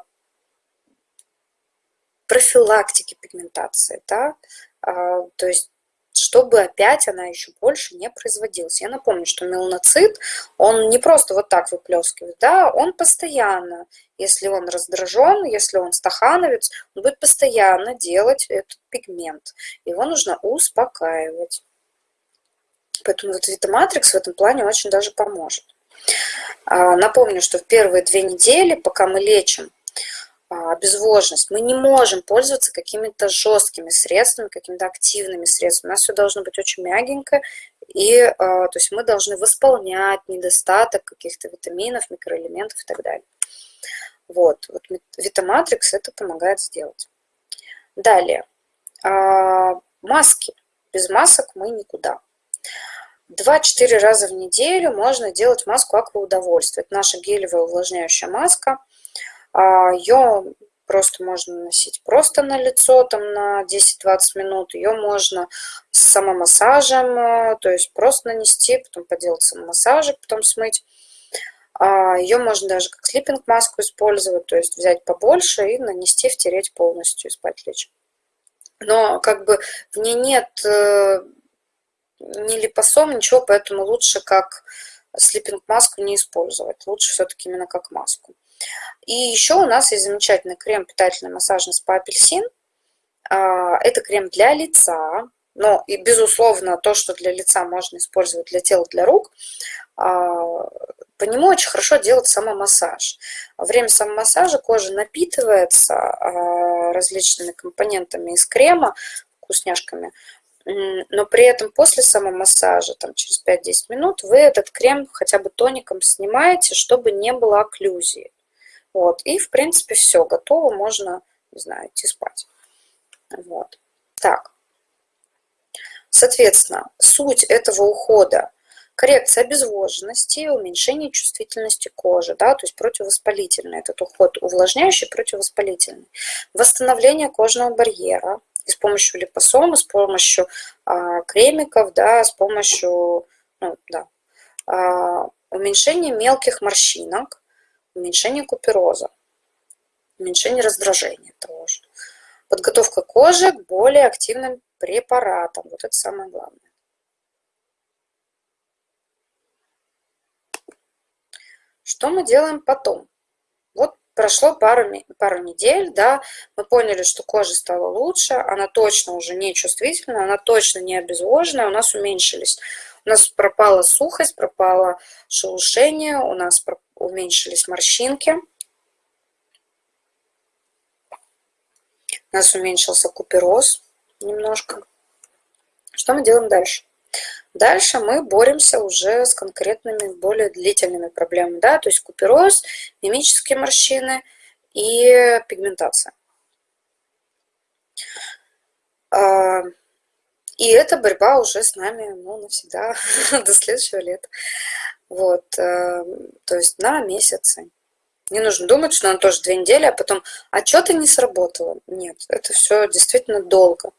профилактике пигментации. Да? А, то есть чтобы опять она еще больше не производилась. Я напомню, что меланоцит, он не просто вот так выплескивает, да, он постоянно, если он раздражен, если он стахановец, он будет постоянно делать этот пигмент. Его нужно успокаивать. Поэтому вот Витаматрикс в этом плане очень даже поможет. А, напомню, что в первые две недели, пока мы лечим а, обезвоженность. Мы не можем пользоваться какими-то жесткими средствами, какими-то активными средствами. У нас все должно быть очень мягенько, и а, то есть мы должны восполнять недостаток каких-то витаминов, микроэлементов и так далее. Вот, вот Витаматрикс это помогает сделать. Далее, а, маски. Без масок мы никуда. 2-4 раза в неделю можно делать маску акваудовольствия. Это наша гелевая увлажняющая маска – Ее просто можно носить просто на лицо, там на 10-20 минут. Ее можно с самомассажем, э, то есть просто нанести, потом поделать самомассажик, потом смыть. А, Ее можно даже как слиппинг-маску использовать, то есть взять побольше и нанести, втереть полностью и спать лечь. Но как бы в ней нет э, ни липосом, ничего, поэтому лучше как слиппинг-маску не использовать. Лучше все-таки именно как маску. И еще у нас есть замечательный крем питательный массажный спа апельсин. А, это крем для лица, но и безусловно то, что для лица можно использовать для тела, для рук, а, по нему очень хорошо делать самомассаж. Во время самомассажа кожа напитывается а, различными компонентами из крема, вкусняшками, но при этом после самомассажа, там, через 5-10 минут, вы этот крем хотя бы тоником снимаете, чтобы не было окклюзии. Вот. И, в принципе, все, готово, можно, не знаю, идти спать. Вот. Так. Соответственно, суть этого ухода – коррекция обезвоженности уменьшение чувствительности кожи, да, то есть противовоспалительный этот уход, увлажняющий, противовоспалительный. Восстановление кожного барьера и с помощью липосома, с помощью а, кремиков, да, с помощью, ну, да, а, уменьшение мелких морщинок, уменьшение купероза, уменьшение раздражения того же. Подготовка кожи к более активным препаратам. Вот это самое главное. Что мы делаем потом? Вот прошло пару, пару недель, да, мы поняли, что кожа стала лучше, она точно уже не чувствительна, она точно не обезвожена, у нас уменьшились У нас пропала сухость, пропало шелушение, у нас уменьшились морщинки. У нас уменьшился купероз немножко. Что мы делаем дальше? Дальше мы боремся уже с конкретными, более длительными проблемами, да, то есть купероз, мимические морщины и пигментация. А, и эта борьба уже с нами ну, навсегда, [laughs] до следующего лета. Вот, э, то есть на месяцы. Не нужно думать, что она тоже две недели, а потом, а что-то не сработало. Нет, это все действительно долго.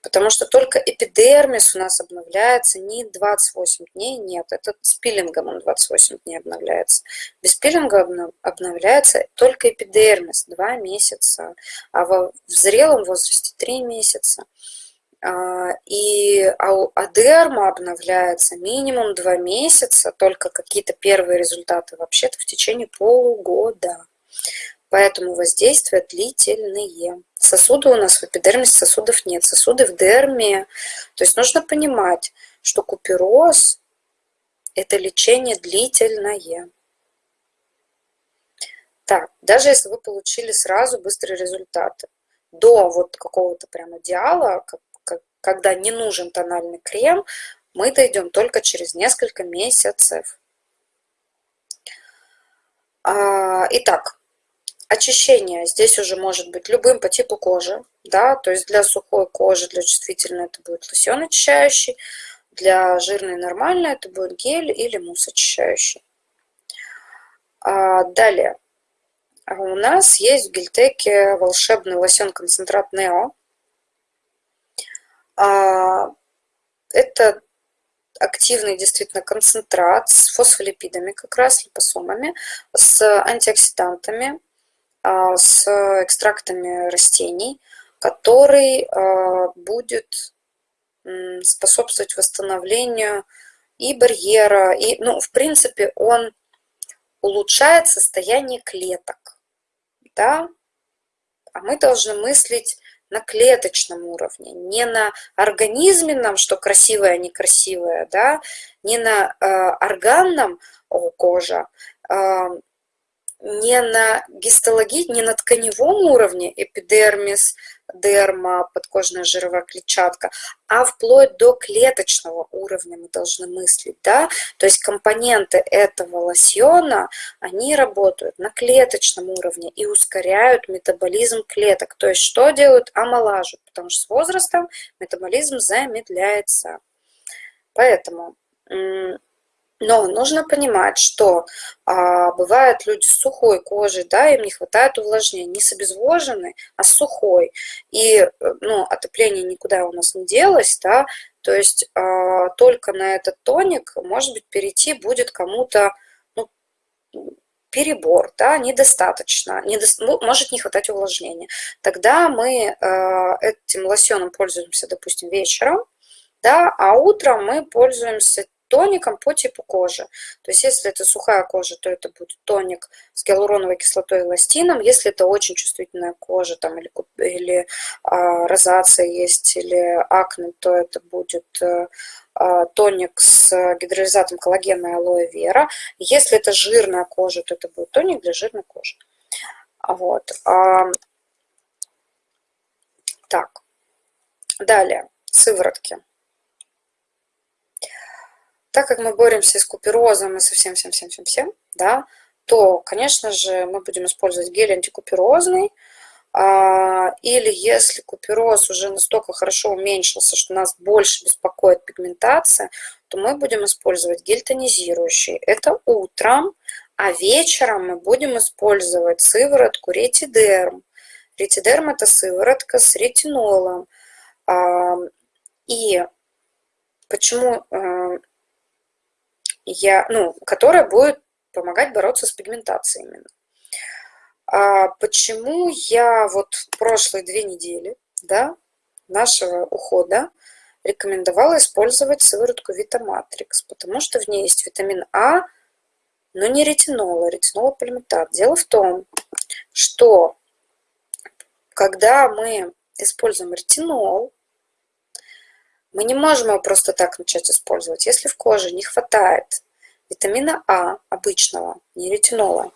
Потому что только эпидермис у нас обновляется не 28 дней, нет, это с пилингом он 28 дней обновляется. Без пилинга обновляется только эпидермис 2 месяца, а в зрелом возрасте 3 месяца. А, и адерма обновляется минимум 2 месяца, только какие-то первые результаты вообще-то в течение полугода. Поэтому воздействия длительные. Сосуды у нас в эпидермисе сосудов нет, сосуды в дерме. То есть нужно понимать, что купероз – это лечение длительное. Так, даже если вы получили сразу быстрые результаты, до вот какого-то прям идеала, как, когда не нужен тональный крем, мы дойдем только через несколько месяцев. А, итак, Очищение здесь уже может быть любым по типу кожи, да, то есть для сухой кожи, для чувствительной это будет лосьон очищающий, для жирной нормальной это будет гель или мусс очищающий. А далее, у нас есть в гельтеке волшебный лосьон-концентрат Нео. А, это активный действительно концентрат с фосфолипидами, как раз липосомами, с антиоксидантами, а, с экстрактами растений, который а, будет способствовать восстановлению и барьера, и, ну, в принципе, он улучшает состояние клеток, да, а мы должны мыслить на клеточном уровне, не на организме нам, что красивое, некрасивое, да, не на э, органном о, кожа, э, не на гистологии, не на тканевом уровне, эпидермис, дерма, подкожная жировая клетчатка, а вплоть до клеточного уровня мы должны мыслить, да, то есть компоненты этого лосьона, они работают на клеточном уровне и ускоряют метаболизм клеток, то есть что делают? Омолаживают, потому что с возрастом метаболизм замедляется. Поэтому но нужно понимать, что а, бывают люди с сухой кожей, да, им не хватает увлажнения, не с обезвоженной, а с сухой. И э, ну, отопление никуда у нас не делось, да, то есть а, только на этот тоник, может быть, перейти будет кому-то ну, перебор, да, недостаточно, недо... может не хватать увлажнения. Тогда мы а, этим лосьоном пользуемся, допустим, вечером, да, а утром мы пользуемся тоником по типу кожи. То есть если это сухая кожа, то это будет тоник с гиалуроновой кислотой и эластином. Если это очень чувствительная кожа там, или, или а, розация есть, или акне, то это будет а, а, тоник с гидролизатом коллагена и алоэ вера. Если это жирная кожа, то это будет тоник для жирной кожи. Вот. А, так, далее, сыворотки так как мы боремся с куперозом и со всем-всем-всем-всем-всем, да, то, конечно же, мы будем использовать гель антикуперозный, а, или если купероз уже настолько хорошо уменьшился, что нас больше беспокоит пигментация, то мы будем использовать гель тонизирующий. Это утром, а вечером мы будем использовать сыворотку ретидерм. Ретидерм – это сыворотка с ретинолом. А, и почему э, я, ну, которая будет помогать бороться с пигментацией именно. А почему я вот прошлые две недели да, нашего ухода рекомендовала использовать сыворотку Витаматрикс, потому что в ней есть витамин А, но не ретинол, а ретинолополимитат. Дело в том, что когда мы используем ретинол, Мы не можем его просто так начать использовать. Если в коже не хватает витамина А обычного, не ретинола,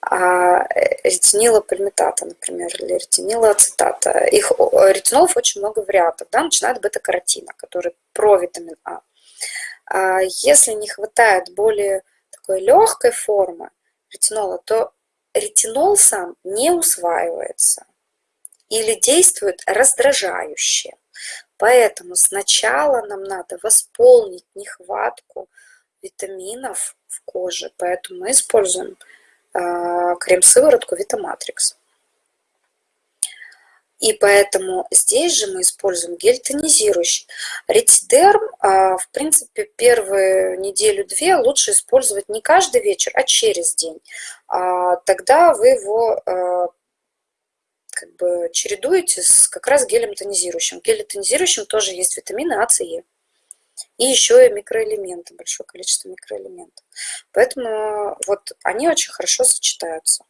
а ретинила пальмитата, например, или ретинила ацетата. Их, ретинолов очень много вариантов. Да? Начинает бета-каротина, который про витамин А. а. Если не хватает более такой легкой формы ретинола, то ретинол сам не усваивается или действует раздражающе. Поэтому сначала нам надо восполнить нехватку витаминов в коже, поэтому мы используем э, крем-сыворотку Витаматрикс. И поэтому здесь же мы используем гель тонизирующий. Ретидерм, э, в принципе, первую неделю-две лучше использовать не каждый вечер, а через день. А тогда вы его э, как бы чередуете с как раз гелем тонизирующим. В геле тонизирующем тоже есть витамины А, С, Е. И еще и микроэлементы, большое количество микроэлементов. Поэтому вот они очень хорошо сочетаются.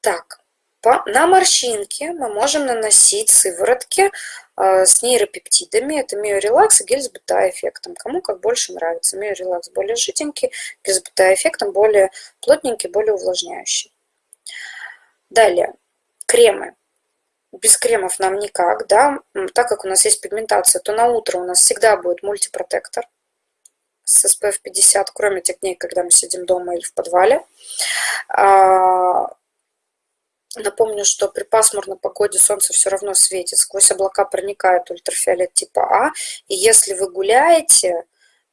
Так, по, на морщинки мы можем наносить сыворотки э, с нейропептидами. Это миорелакс и гель с бета-эффектом. Кому как больше нравится. Миорелакс более жиденький, гель с бета-эффектом более плотненький, более увлажняющий. Далее, кремы. Без кремов нам никак, да. Так как у нас есть пигментация, то на утро у нас всегда будет мультипротектор с SPF 50, кроме тех дней, когда мы сидим дома или в подвале. А, напомню, что при пасмурной погоде солнце все равно светит, сквозь облака проникает ультрафиолет типа А, и если вы гуляете,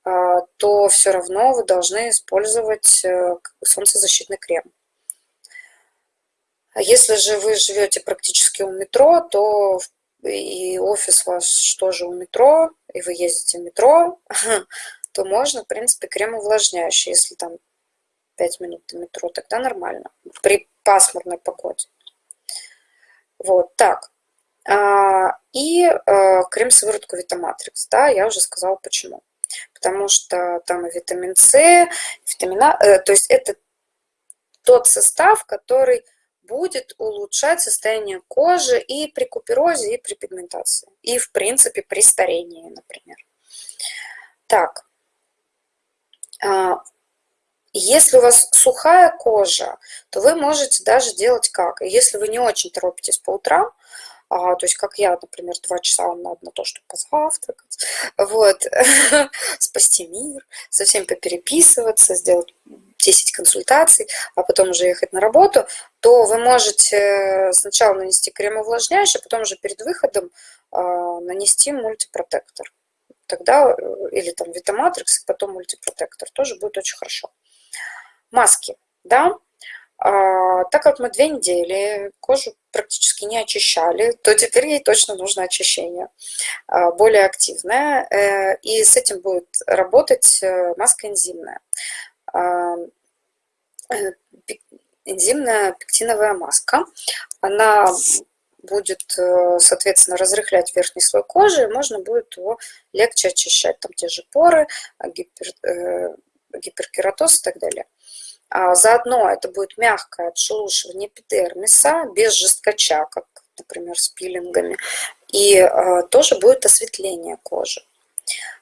а, то все равно вы должны использовать э, солнцезащитный крем. А если же вы живете практически у метро, то и офис ваш тоже у метро, и вы ездите в метро, [laughs] то можно, в принципе, крем увлажняющий, если там 5 минут до метро, тогда нормально, при пасмурной погоде. Вот, так. А, и а, крем-сыворотку Витаматрикс, да, я уже сказала почему. Потому что там и витамин С, витамина, э, то есть это тот состав, который будет улучшать состояние кожи и при куперозе, и при пигментации. И, в принципе, при старении, например. Так. А, если у вас сухая кожа, то вы можете даже делать как? Если вы не очень торопитесь по утрам, а, то есть как я, например, два часа вам надо на то, чтобы позавтракать, [laughs] вот, [laughs] спасти мир, со всеми попереписываться, сделать 10 консультаций, а потом уже ехать на работу, то вы можете сначала нанести крем увлажняющий, а потом уже перед выходом а, нанести мультипротектор. Тогда, э, или там Витаматрикс, потом мультипротектор, тоже будет очень хорошо. Маски, да, а, так как мы две недели кожу практически не очищали, то теперь ей точно нужно очищение, а, более активное, э, и с этим будет работать э, маска энзимная. А, э, энзимная пектиновая маска. Она будет, соответственно, разрыхлять верхний слой кожи, и можно будет его легче очищать. Там те же поры, гипер, гиперкератоз и так далее. А заодно это будет мягкое отшелушивание эпидермиса, без жесткача, как, например, с пилингами. И э, тоже будет осветление кожи.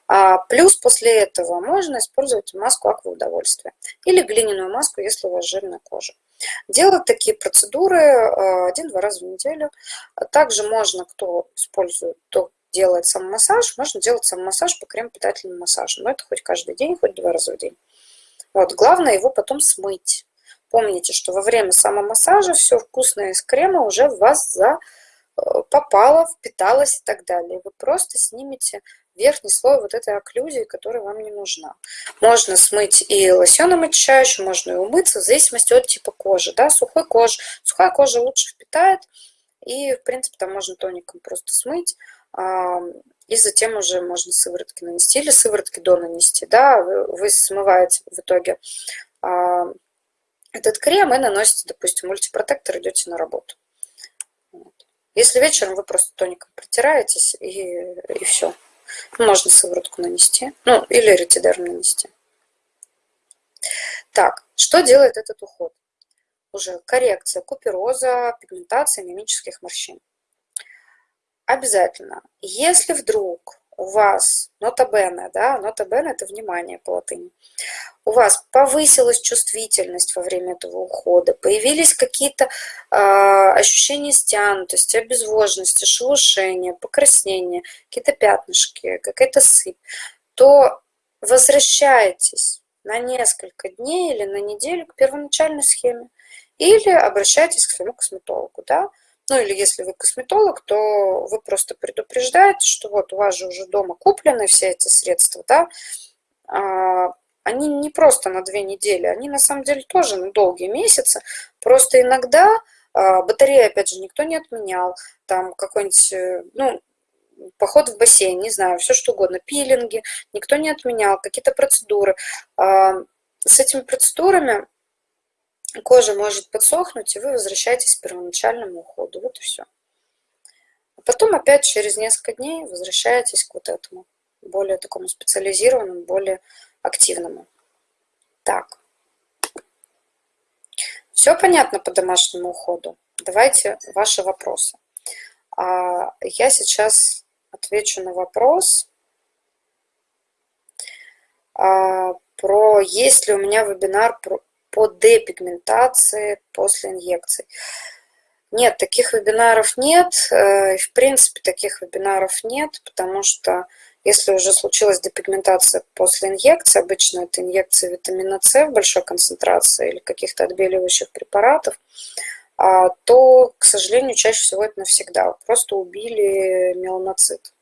А плюс после этого можно использовать маску акваудовольствия или глиняную маску, если у вас жирная кожа. Делать такие процедуры один-два раза в неделю. Также можно, кто использует, кто делает самомассаж, можно делать самомассаж по крем-питательным массажам. Но это хоть каждый день, хоть два раза в день. Вот, главное его потом смыть. Помните, что во время самомассажа все вкусное из крема уже в вас за, э, попало, впиталось и так далее. Вы просто снимете верхний слой вот этой окклюзии, которая вам не нужна. Можно смыть и лосьоном очищающим, можно и умыться, в зависимости от типа кожи. Да? Сухой кожа, сухая кожа лучше впитает, и, в принципе, там можно тоником просто смыть, и затем уже можно сыворотки нанести, или сыворотки до нанести. Да? Вы смываете в итоге этот крем и наносите, допустим, мультипротектор, идете на работу. Если вечером вы просто тоником протираетесь, и, и все. Можно сыворотку нанести, ну или ретидерм нанести. Так, что делает этот уход? Уже коррекция купероза, пигментация, мимических морщин. Обязательно, если вдруг у вас, нота бене, да, нота бене это внимание по латыни, у вас повысилась чувствительность во время этого ухода, появились какие-то э, ощущения стянутости, обезвоженности, шелушения, покраснения, какие-то пятнышки, какая-то сыпь, то возвращайтесь на несколько дней или на неделю к первоначальной схеме или обращайтесь к своему косметологу, да, ну или если вы косметолог, то вы просто предупреждаете, что вот у вас же уже дома куплены все эти средства, да, а, они не просто на две недели, они на самом деле тоже на долгие месяцы. Просто иногда а, батареи, опять же, никто не отменял. Там какой-нибудь, э, ну, поход в бассейн, не знаю, все что угодно, пилинги, никто не отменял, какие-то процедуры. А, с этими процедурами кожа может подсохнуть, и вы возвращаетесь к первоначальному уходу. Вот и все. А потом опять через несколько дней возвращаетесь к вот этому, более такому специализированному, более активному. Так. Все понятно по домашнему уходу? Давайте ваши вопросы. А я сейчас отвечу на вопрос а, про есть ли у меня вебинар про, по депигментации после инъекций. Нет, таких вебинаров нет. Э, в принципе, таких вебинаров нет, потому что если уже случилась депигментация после инъекции, обычно это инъекция витамина С в большой концентрации или каких-то отбеливающих препаратов, а, то, к сожалению, чаще всего это навсегда. Просто убили меланоцит.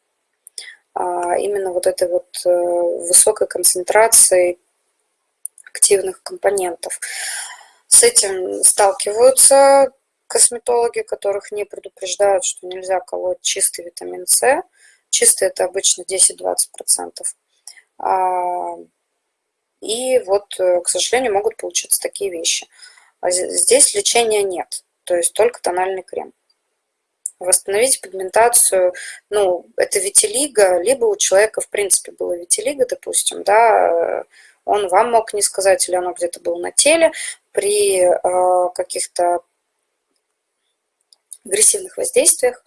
А, именно вот этой вот э, высокой концентрацией активных компонентов. С этим сталкиваются косметологи, которых не предупреждают, что нельзя колоть чистый витамин С, Чистый это обычно 10-20%. А, и вот, э, к сожалению, могут получиться такие вещи. А здесь лечения нет, то есть только тональный крем. Восстановить пигментацию, ну, это витилиго, либо у человека, в принципе, было витилиго, допустим, да, он вам мог не сказать, или оно где-то было на теле, при э, каких-то агрессивных воздействиях,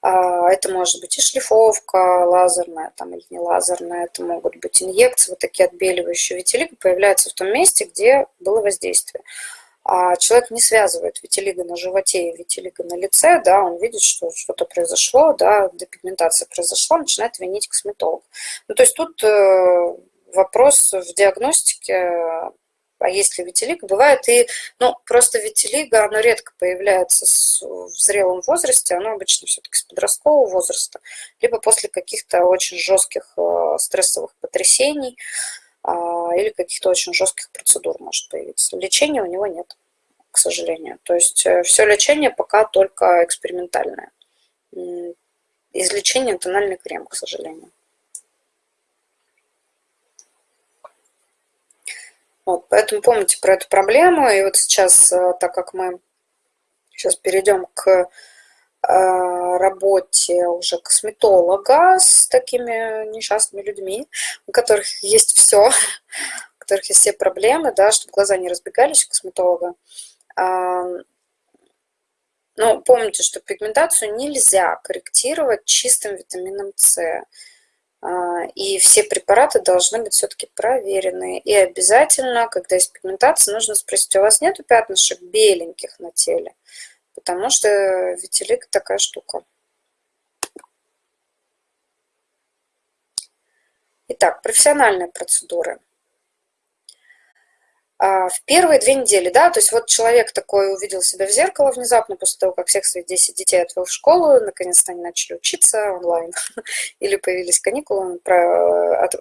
а, это может быть и шлифовка лазерная там, или не лазерная, это могут быть инъекции, вот такие отбеливающие. Витилиго появляется в том месте, где было воздействие. А человек не связывает витилиго на животе и витилиго на лице, да, он видит, что что-то произошло, да, депигментация произошла, начинает винить косметолог. Ну, то есть тут э, вопрос в диагностике а если витилиго, бывает и, ну, просто витилиго, оно редко появляется с, в зрелом возрасте, оно обычно все-таки с подросткового возраста, либо после каких-то очень жестких э, стрессовых потрясений э, или каких-то очень жестких процедур может появиться. Лечения у него нет, к сожалению. То есть э, все лечение пока только экспериментальное. Из лечения тональный крем, к сожалению. Вот, поэтому помните про эту проблему. И вот сейчас, э, так как мы сейчас перейдем к э, работе уже косметолога с такими несчастными людьми, у которых есть все, у которых есть все проблемы, да, чтобы глаза не разбегались у косметолога. Но помните, что пигментацию нельзя корректировать чистым витамином С. А, и все препараты должны быть все-таки проверены. И обязательно, когда есть пигментация, нужно спросить, у вас нету пятнышек беленьких на теле? Потому что витилик такая штука. Итак, профессиональные процедуры. А, в первые две недели, да, то есть вот человек такой увидел себя в зеркало внезапно после того, как всех своих 10 детей отвел в школу, наконец-то они начали учиться онлайн, [laughs] или появились каникулы,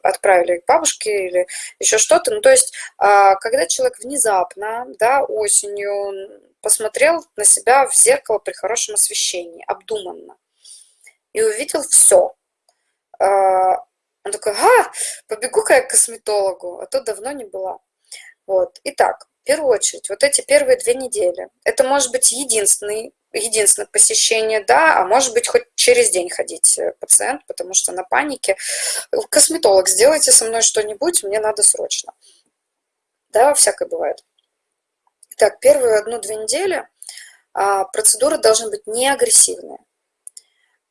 отправили к бабушке или еще что-то. Ну, то есть, а, когда человек внезапно, да, осенью посмотрел на себя в зеркало при хорошем освещении, обдуманно, и увидел все, а, он такой, а, побегу-ка я к косметологу, а то давно не была. Вот. Итак, в первую очередь, вот эти первые две недели. Это может быть единственный, единственное посещение, да, а может быть хоть через день ходить э, пациент, потому что на панике. Косметолог, сделайте со мной что-нибудь, мне надо срочно. Да, всякое бывает. Так, первую одну-две недели а, процедуры должны быть не агрессивные.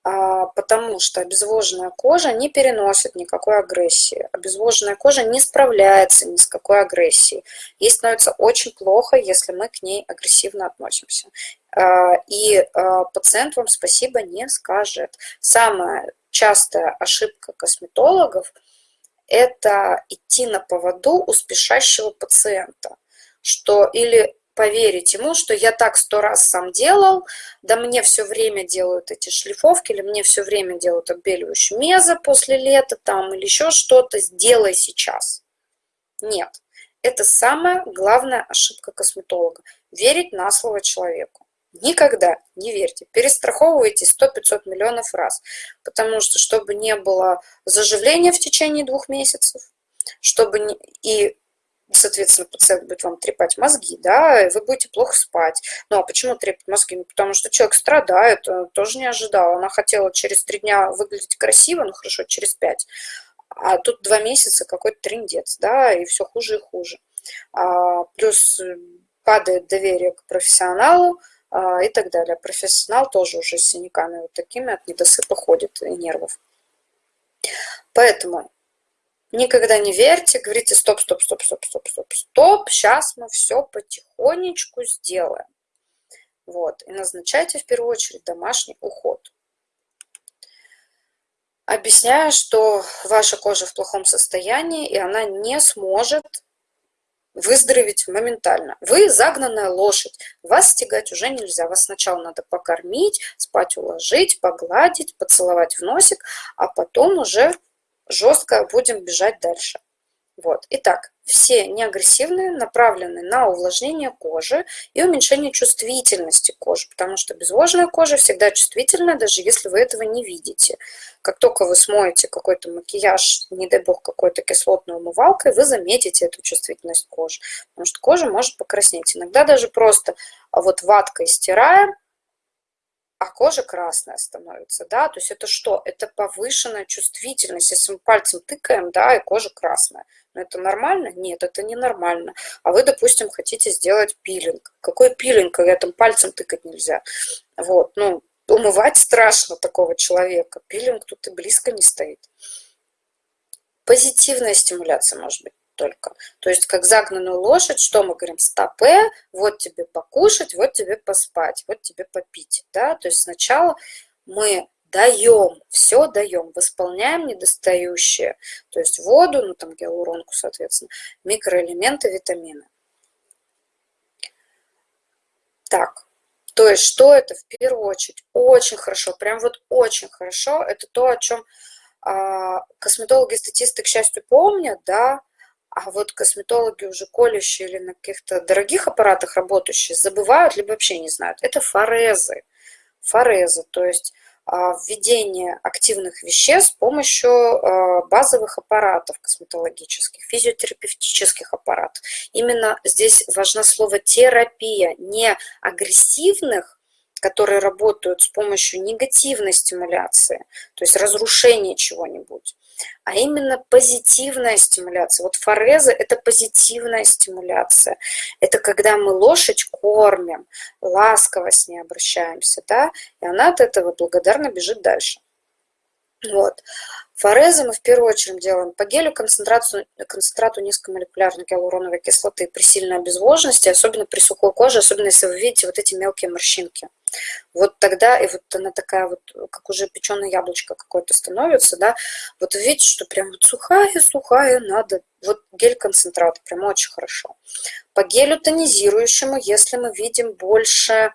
А, потому что обезвоженная кожа не переносит никакой агрессии. Обезвоженная кожа не справляется ни с какой агрессией. Ей становится очень плохо, если мы к ней агрессивно относимся. А, и а, пациент вам спасибо не скажет. Самая частая ошибка косметологов – это идти на поводу у спешащего пациента, что или поверить ему, что я так сто раз сам делал, да мне все время делают эти шлифовки, или мне все время делают отбеливающую мезо после лета там, или еще что-то, сделай сейчас. Нет, это самая главная ошибка косметолога. Верить на слово человеку. Никогда не верьте. Перестраховывайтесь 100-500 миллионов раз. Потому что, чтобы не было заживления в течение двух месяцев, чтобы не, и соответственно, пациент будет вам трепать мозги, да, и вы будете плохо спать. Ну, а почему трепать мозги? Ну, потому что человек страдает, тоже не ожидал. Она хотела через три дня выглядеть красиво, ну, хорошо, через пять. А тут два месяца какой-то трендец, да, и все хуже и хуже. А, плюс падает доверие к профессионалу а, и так далее. Профессионал тоже уже с синяками вот такими от недосыпа ходит и нервов. Поэтому Никогда не верьте, говорите стоп, стоп, стоп, стоп, стоп, стоп, стоп, сейчас мы все потихонечку сделаем. Вот, и назначайте в первую очередь домашний уход. Объясняю, что ваша кожа в плохом состоянии, и она не сможет выздороветь моментально. Вы загнанная лошадь, вас стегать уже нельзя. Вас сначала надо покормить, спать уложить, погладить, поцеловать в носик, а потом уже жестко будем бежать дальше. Вот. Итак, все неагрессивные направлены на увлажнение кожи и уменьшение чувствительности кожи, потому что безвожная кожа всегда чувствительна, даже если вы этого не видите. Как только вы смоете какой-то макияж, не дай бог, какой-то кислотной умывалкой, вы заметите эту чувствительность кожи, потому что кожа может покраснеть. Иногда даже просто вот ваткой стираем, а кожа красная становится, да, то есть это что? Это повышенная чувствительность, если мы пальцем тыкаем, да, и кожа красная. Но это нормально? Нет, это не нормально. А вы, допустим, хотите сделать пилинг. Какой пилинг, когда там пальцем тыкать нельзя? Вот, ну, умывать страшно такого человека. Пилинг тут и близко не стоит. Позитивная стимуляция может быть только. То есть как загнанную лошадь, что мы говорим? Стопе, вот тебе покушать, вот тебе поспать, вот тебе попить. Да? То есть сначала мы даем, все даем, восполняем недостающие, то есть воду, ну там гиалуронку, соответственно, микроэлементы, витамины. Так, то есть что это в первую очередь? Очень хорошо, прям вот очень хорошо, это то, о чем а, косметологи-статисты, к счастью, помнят, да, а вот косметологи уже колющие или на каких-то дорогих аппаратах работающие забывают, либо вообще не знают. Это форезы. Форезы, то есть а, введение активных веществ с помощью а, базовых аппаратов косметологических, физиотерапевтических аппаратов. Именно здесь важно слово терапия, не агрессивных, которые работают с помощью негативной стимуляции, то есть разрушения чего-нибудь, а именно позитивная стимуляция. Вот фореза – это позитивная стимуляция. Это когда мы лошадь кормим, ласково с ней обращаемся, да, и она от этого благодарно бежит дальше. Вот. Форезы мы в первую очередь делаем по гелю концентрацию, концентрату низкомолекулярной гиалуроновой кислоты при сильной обезвоженности, особенно при сухой коже, особенно если вы видите вот эти мелкие морщинки. Вот тогда, и вот она такая вот, как уже печеное яблочко какое-то становится, да, вот видите, что прям вот сухая-сухая надо, вот гель-концентрат, прям очень хорошо. По гелю тонизирующему, если мы видим больше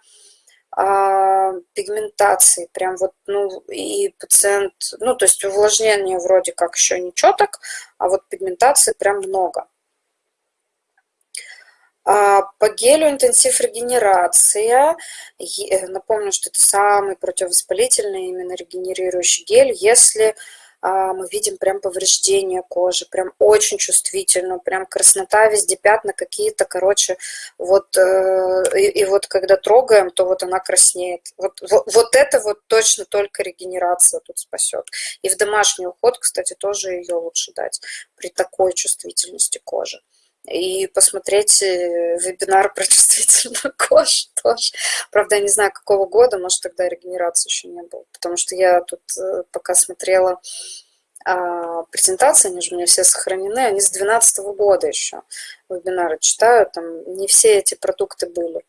пигментации, прям вот, ну, и пациент, ну, то есть увлажнение вроде как еще ничего так, а вот пигментации прям много. А, по гелю интенсив регенерация. Э, напомню, что это самый противовоспалительный, именно регенерирующий гель, если а, мы видим прям повреждение кожи, прям очень чувствительно, прям краснота везде, пятна какие-то, короче, вот, э, и, и вот когда трогаем, то вот она краснеет. Вот, вот, вот это вот точно только регенерация тут спасет. И в домашний уход, кстати, тоже ее лучше дать при такой чувствительности кожи. И посмотреть э, вебинар про [laughs] чувствительную кожу [laughs] тоже. Правда, я не знаю, какого года, может, тогда регенерации еще не было, потому что я тут э, пока смотрела а, презентации, они же у меня все сохранены, они с 2012 года еще вебинары читаю, там не все эти продукты были.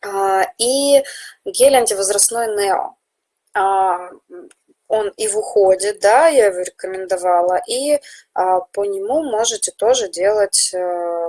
А, и гель антивозрастной Нео. А, он и в уходе, да, я его рекомендовала, и а, по нему можете тоже делать э,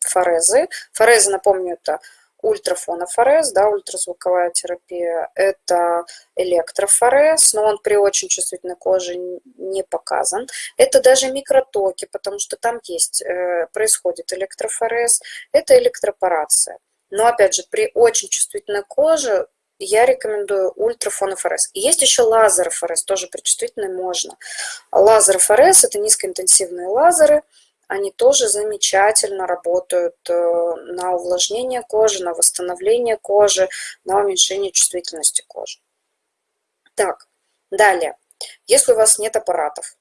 форезы. Форезы, напомню, это ультрафонофорез, да, ультразвуковая терапия, это электрофорез, но он при очень чувствительной коже не показан. Это даже микротоки, потому что там есть, э, происходит электрофорез, это электропорация. Но опять же, при очень чувствительной коже я рекомендую ультрафонофорез. есть еще лазерофорез, тоже при чувствительной можно. Лазерофорез – это низкоинтенсивные лазеры, они тоже замечательно работают э, на увлажнение кожи, на восстановление кожи, на уменьшение чувствительности кожи. Так, далее. Если у вас нет аппаратов,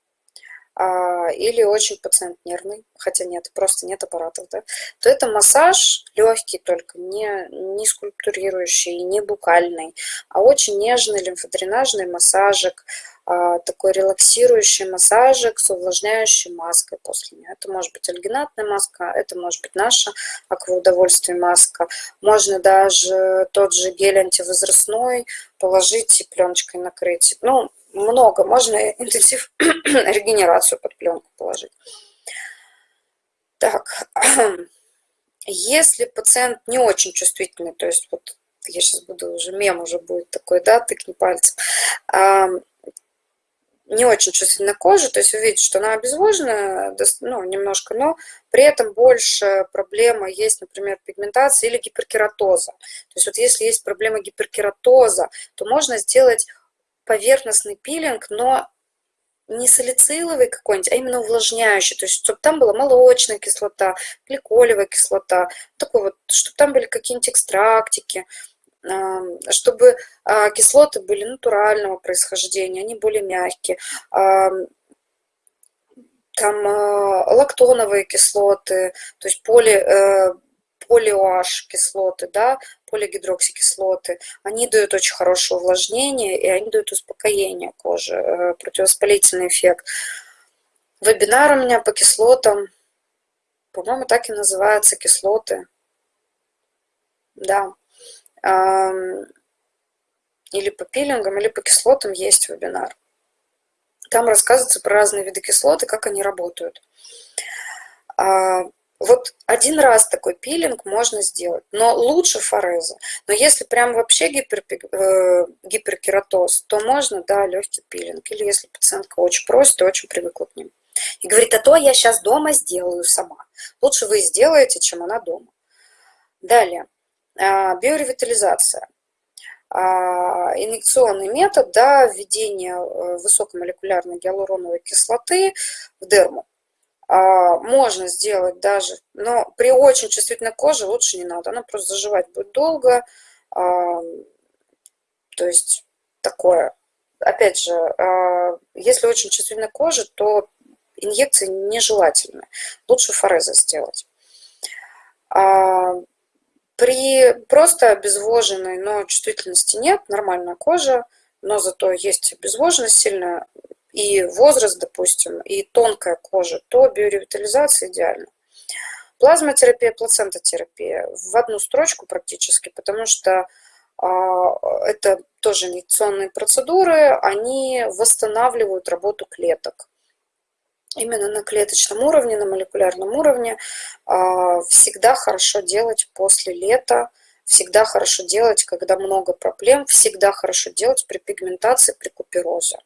или очень пациент нервный, хотя нет, просто нет аппаратов, да, то это массаж легкий только, не, не скульптурирующий, не букальный, а очень нежный лимфодренажный массажик, а, такой релаксирующий массажик с увлажняющей маской после нее. Это может быть альгинатная маска, это может быть наша акваудовольствие маска. Можно даже тот же гель антивозрастной положить и пленочкой накрыть. Ну, много. Можно интенсив [clears throat] регенерацию под пленку положить. Так, [clears throat] если пациент не очень чувствительный, то есть вот я сейчас буду уже, мем уже будет такой, да, тыкни пальцем, не очень чувствительна кожа, то есть вы видите, что она обезвожена, ну, немножко, но при этом больше проблема есть, например, пигментация или гиперкератоза. То есть вот если есть проблема гиперкератоза, то можно сделать поверхностный пилинг, но не салициловый какой-нибудь, а именно увлажняющий, то есть чтобы там была молочная кислота, гликолевая кислота, такой вот, чтобы там были какие-нибудь экстрактики, чтобы а, кислоты были натурального происхождения, они более мягкие, там а, лактоновые кислоты, то есть поли, э, полиоаш кислоты, да, полигидроксикислоты, они дают очень хорошее увлажнение и они дают успокоение кожи, э, противовоспалительный эффект. Вебинар у меня по кислотам, по-моему, так и называются кислоты. Да. Или по пилингам, или по кислотам есть вебинар. Там рассказывается про разные виды кислот и как они работают. Вот один раз такой пилинг можно сделать, но лучше фореза. Но если прям вообще гипер, э, гиперкератоз, то можно, да, легкий пилинг. Или если пациентка очень просит и очень привыкла к ним. И говорит, а то я сейчас дома сделаю сама. Лучше вы сделаете, чем она дома. Далее, а, биоревитализация. А, инъекционный метод да, введения э, высокомолекулярной гиалуроновой кислоты в дерму. А, можно сделать даже, но при очень чувствительной коже лучше не надо. Она просто заживать будет долго. А, то есть такое. Опять же, а, если очень чувствительная кожа, то инъекции нежелательны. Лучше фореза сделать. При просто обезвоженной, но чувствительности нет, нормальная кожа, но зато есть обезвоженность сильная, и возраст, допустим, и тонкая кожа, то биоревитализация идеальна. Плазмотерапия, плацентотерапия в одну строчку практически, потому что а, это тоже инъекционные процедуры, они восстанавливают работу клеток. Именно на клеточном уровне, на молекулярном уровне а, всегда хорошо делать после лета, всегда хорошо делать, когда много проблем, всегда хорошо делать при пигментации, при куперозе.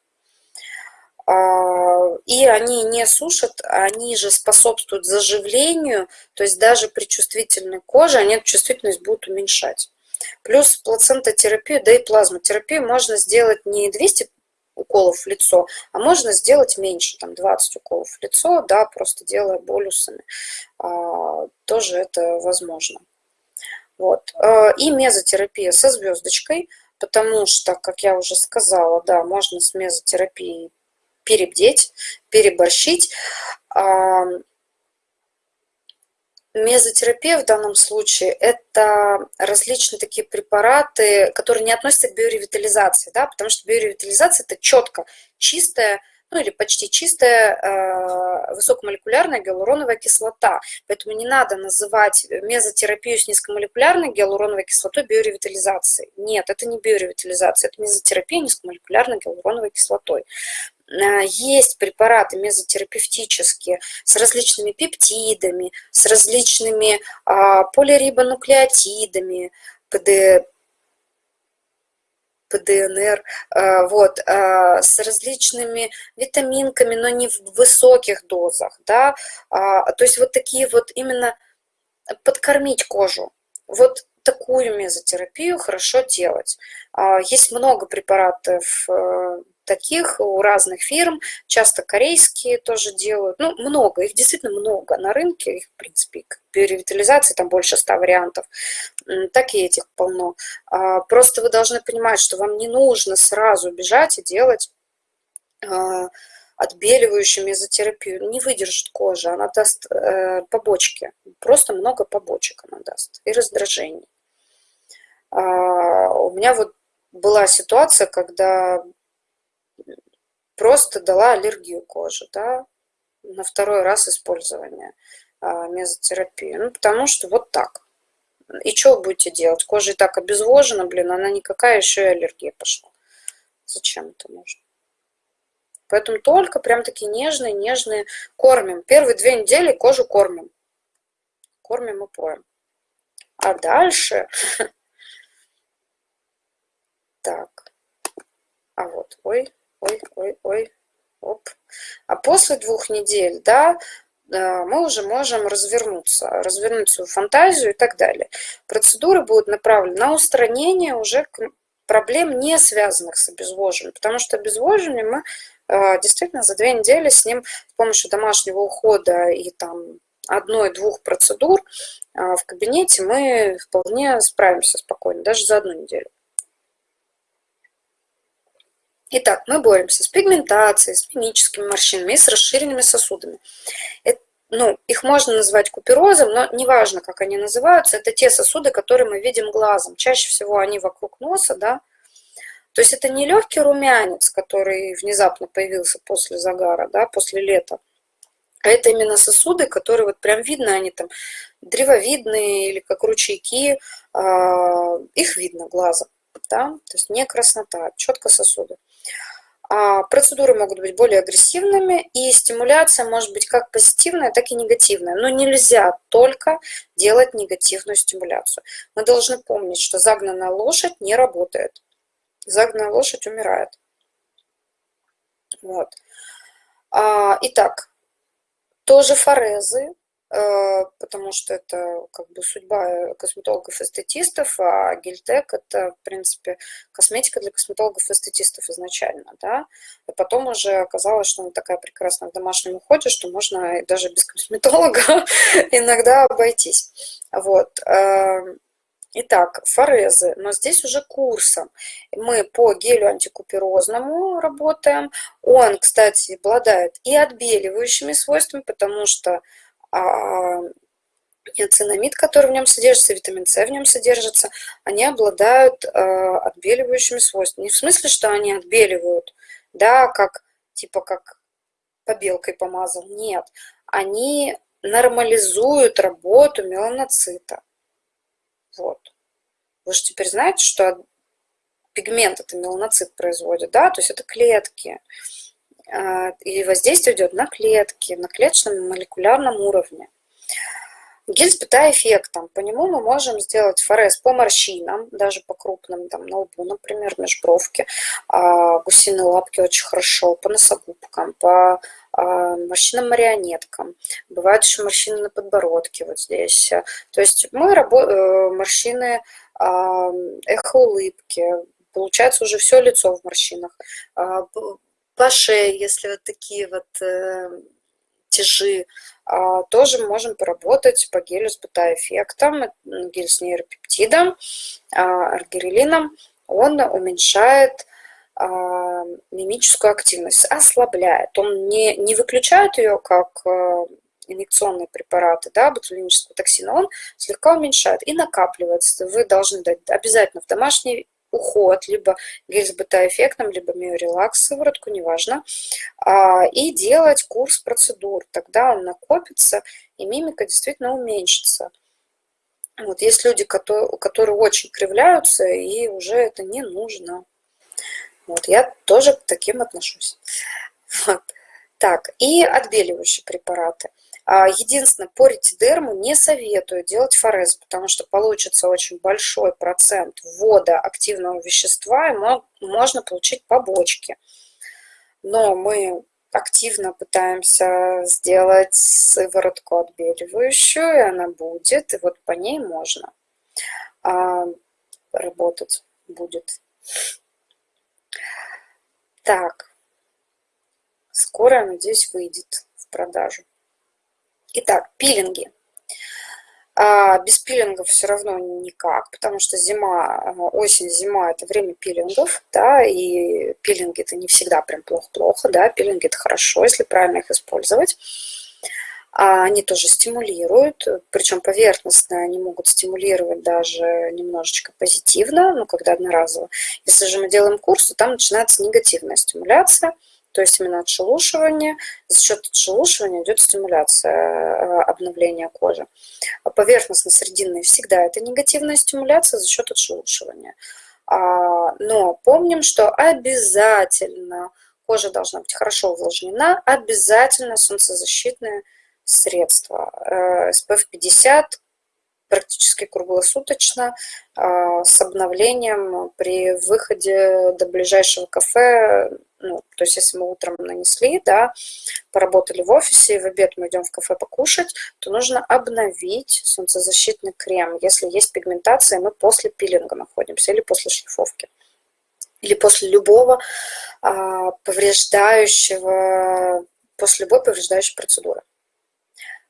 А, и они не сушат, они же способствуют заживлению, то есть даже при чувствительной коже они эту чувствительность будут уменьшать. Плюс плацентотерапию, да и плазмотерапию можно сделать не 200 уколов в лицо, а можно сделать меньше, там 20 уколов в лицо, да, просто делая болюсами. А, тоже это возможно. Вот. А, и мезотерапия со звездочкой, потому что, как я уже сказала, да, можно с мезотерапией перебдеть, переборщить. Мезотерапия в данном случае – это различные такие препараты, которые не относятся к биоревитализации, да, потому что биоревитализация – это четко чистая, ну или почти чистая э, высокомолекулярная гиалуроновая кислота. Поэтому не надо называть мезотерапию с низкомолекулярной гиалуроновой кислотой биоревитализацией. Нет, это не биоревитализация, это мезотерапия низкомолекулярной гиалуроновой кислотой. Э, есть препараты мезотерапевтические с различными пептидами, с различными а, полирибонуклеотидами, ПД, ПДНР, э, вот, э, с различными витаминками, но не в высоких дозах, да, а, то есть вот такие вот именно подкормить кожу. Вот такую мезотерапию хорошо делать. А, есть много препаратов таких у разных фирм, часто корейские тоже делают, ну, много, их действительно много на рынке, их, в принципе, к биоревитализации там больше ста вариантов, так и этих полно. А, просто вы должны понимать, что вам не нужно сразу бежать и делать а, отбеливающую мезотерапию. Не выдержит кожа, она даст э, побочки, просто много побочек она даст и раздражений. А, у меня вот была ситуация, когда просто дала аллергию кожи, да, на второй раз использования а, мезотерапии. Ну, потому что вот так. И что вы будете делать? Кожа и так обезвожена, блин, она никакая, еще и аллергия пошла. Зачем это нужно? Поэтому только прям такие нежные, нежные кормим. Первые две недели кожу кормим. Кормим и поем. А дальше... [laughs] Так. А вот, ой, ой, ой, ой, оп. А после двух недель, да, мы уже можем развернуться, развернуть свою фантазию и так далее. Процедуры будут направлены на устранение уже проблем, не связанных с обезвоживанием, потому что обезвоживание мы а, действительно за две недели с ним с помощью домашнего ухода и там одной-двух процедур а, в кабинете мы вполне справимся спокойно, даже за одну неделю. Итак, мы боремся с пигментацией, с мимическими морщинами и с расширенными сосудами. Это, ну, их можно назвать куперозом, но неважно, как они называются, это те сосуды, которые мы видим глазом. Чаще всего они вокруг носа, да. То есть это не легкий румянец, который внезапно появился после загара, да, после лета. А это именно сосуды, которые вот прям видно, они там древовидные или как ручейки, а, их видно глазом, да, то есть не краснота, а четко сосуды. А, процедуры могут быть более агрессивными, и стимуляция может быть как позитивная, так и негативная. Но нельзя только делать негативную стимуляцию. Мы должны помнить, что загнанная лошадь не работает. Загнанная лошадь умирает. Вот. А, итак, тоже форезы, потому что это как бы судьба косметологов-эстетистов, а гельтек – это, в принципе, косметика для косметологов-эстетистов изначально, да, и потом уже оказалось, что она такая прекрасная в домашнем уходе, что можно даже без косметолога [laughs] иногда обойтись, вот. Эм, итак, форезы, но здесь уже курсом. Мы по гелю антикуперозному работаем. Он, кстати, обладает и отбеливающими свойствами, потому что ниацинамид, который в нем содержится, витамин С в нем содержится, они обладают а, отбеливающими свойствами. Не в смысле, что они отбеливают, да, как, типа как побелкой помазал, нет. Они нормализуют работу меланоцита. Вот. Вы же теперь знаете, что пигмент это меланоцит производит, да, то есть это клетки. А, и воздействие идет на клетки, на клеточном молекулярном уровне. Гель с бета-эффектом. По нему мы можем сделать форез по морщинам, даже по крупным, там, на лбу, например, межбровке. А, гусиные лапки очень хорошо, по носогубкам, по а, морщинам-марионеткам. Бывают еще морщины на подбородке вот здесь. То есть мы работаем, э, морщины эхо-улыбки, получается уже все лицо в морщинах по шее, если вот такие вот э, тяжи, э, тоже можем поработать по гелю с бета-эффектом, гель с нейропептидом, э, аргирелином. Он уменьшает э, мимическую активность, ослабляет. Он не, не выключает ее, как э, инъекционные препараты, да, ботулинического токсина, он слегка уменьшает и накапливается. Вы должны дать обязательно в домашний уход, либо гель с бета-эффектом, либо миорелакс, сыворотку, неважно, а, и делать курс процедур. Тогда он накопится, и мимика действительно уменьшится. Вот есть люди, которые, которые очень кривляются, и уже это не нужно. Вот, я тоже к таким отношусь. [laughs] Вот. Так, и отбеливающие препараты. А, единственное, по ретидерму не советую делать форез, потому что получится очень большой процент ввода активного вещества, и можно получить побочки. Но мы активно пытаемся сделать сыворотку отбеливающую, и она будет, и вот по ней можно а, работать будет. Так, скоро, надеюсь, выйдет в продажу. Итак, пилинги. А без пилингов все равно никак, потому что зима, осень, зима – это время пилингов, да, и пилинги – это не всегда прям плохо-плохо, да, пилинги – это хорошо, если правильно их использовать. А они тоже стимулируют, причем поверхностно они могут стимулировать даже немножечко позитивно, ну, когда одноразово. Если же мы делаем курс, то там начинается негативная стимуляция – то есть именно отшелушивание. За счет отшелушивания идет стимуляция э, обновления кожи. А поверхностно-срединная всегда это негативная стимуляция за счет отшелушивания. А, но помним, что обязательно кожа должна быть хорошо увлажнена, обязательно солнцезащитное средство. SPF 50 практически круглосуточно а, с обновлением при выходе до ближайшего кафе. Ну, то есть если мы утром нанесли, да, поработали в офисе, и в обед мы идем в кафе покушать, то нужно обновить солнцезащитный крем, если есть пигментация, мы после пилинга находимся или после шлифовки или после любого а, повреждающего, после любой повреждающей процедуры.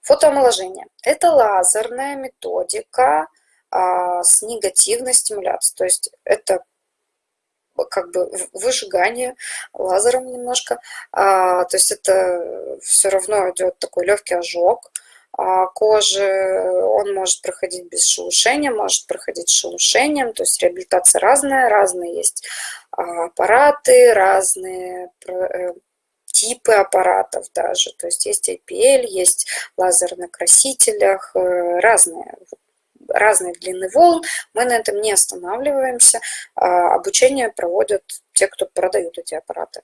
Фотоомоложение – это лазерная методика а, с негативной стимуляцией. То есть это как бы выжигание лазером немножко. А, то есть это все равно идет такой легкий ожог а, кожи. Он может проходить без шелушения, может проходить шелушением. То есть реабилитация разная, разные есть аппараты, разные э, типы аппаратов даже. То есть есть IPL, есть лазер на красителях, э, разные разные длины волн, мы на этом не останавливаемся, а, обучение проводят те, кто продают эти аппараты.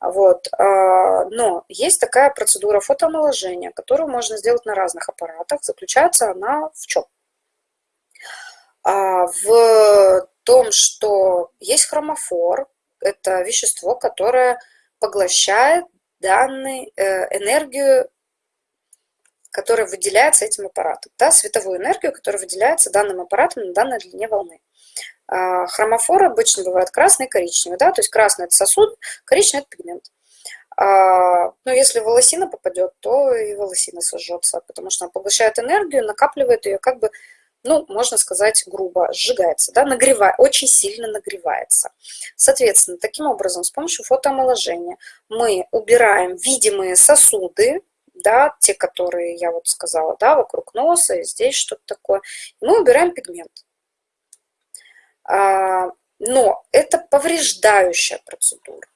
Вот. А, но есть такая процедура фотоомоложения, которую можно сделать на разных аппаратах. Заключается она в чем? А, в том, что есть хромофор, это вещество, которое поглощает данную э, энергию, которая выделяется этим аппаратом, да, световую энергию, которая выделяется данным аппаратом на данной длине волны. А, хромофор обычно бывает красный и коричневый, да, то есть красный это сосуд, коричневый это пигмент. А, но если волосина попадет, то и волосина сожжется, потому что она поглощает энергию, накапливает ее как бы ну, можно сказать грубо, сжигается, да, нагревает, очень сильно нагревается. Соответственно, таким образом, с помощью фотоомоложения мы убираем видимые сосуды, да, те, которые я вот сказала, да, вокруг носа, и здесь что-то такое, мы убираем пигмент. А, но это повреждающая процедура.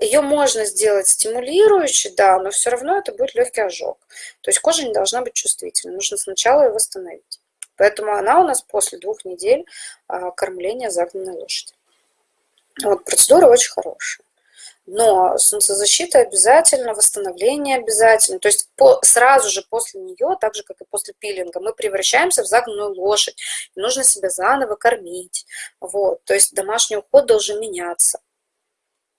Ее можно сделать стимулирующей, да, но все равно это будет легкий ожог. То есть кожа не должна быть чувствительной, нужно сначала ее восстановить. Поэтому она у нас после двух недель а, кормления загнанной лошади. Вот, процедура очень хорошая. Но солнцезащита обязательно, восстановление обязательно. То есть по, сразу же после нее, так же как и после пилинга, мы превращаемся в загнанную лошадь. Нужно себя заново кормить. Вот. То есть домашний уход должен меняться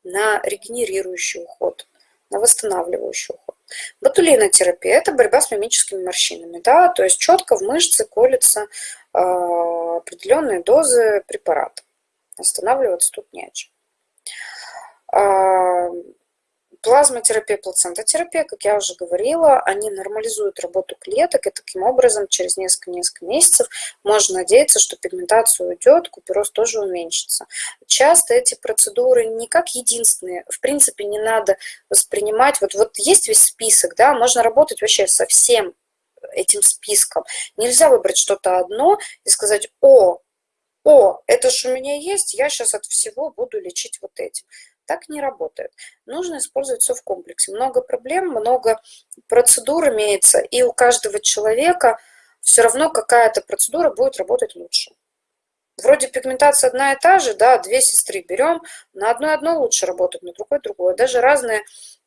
на регенерирующий уход, на восстанавливающий уход. Ботулинотерапия – это борьба с мимическими морщинами. Да? То есть четко в мышцы колются э, определенные дозы препарата. Останавливаться тут не о чем. Плазмотерапия, плацентотерапия, как я уже говорила, они нормализуют работу клеток, и таким образом через несколько-несколько месяцев можно надеяться, что пигментация уйдет, купероз тоже уменьшится. Часто эти процедуры не как единственные, в принципе, не надо воспринимать, вот, вот есть весь список, да, можно работать вообще со всем этим списком. Нельзя выбрать что-то одно и сказать, о, о, это же у меня есть, я сейчас от всего буду лечить вот этим. Так не работает. Нужно использовать все в комплексе. Много проблем, много процедур имеется, и у каждого человека все равно какая-то процедура будет работать лучше. Вроде пигментация одна и та же, да, две сестры берем, на одной одно лучше работает, на другой другое. Даже разные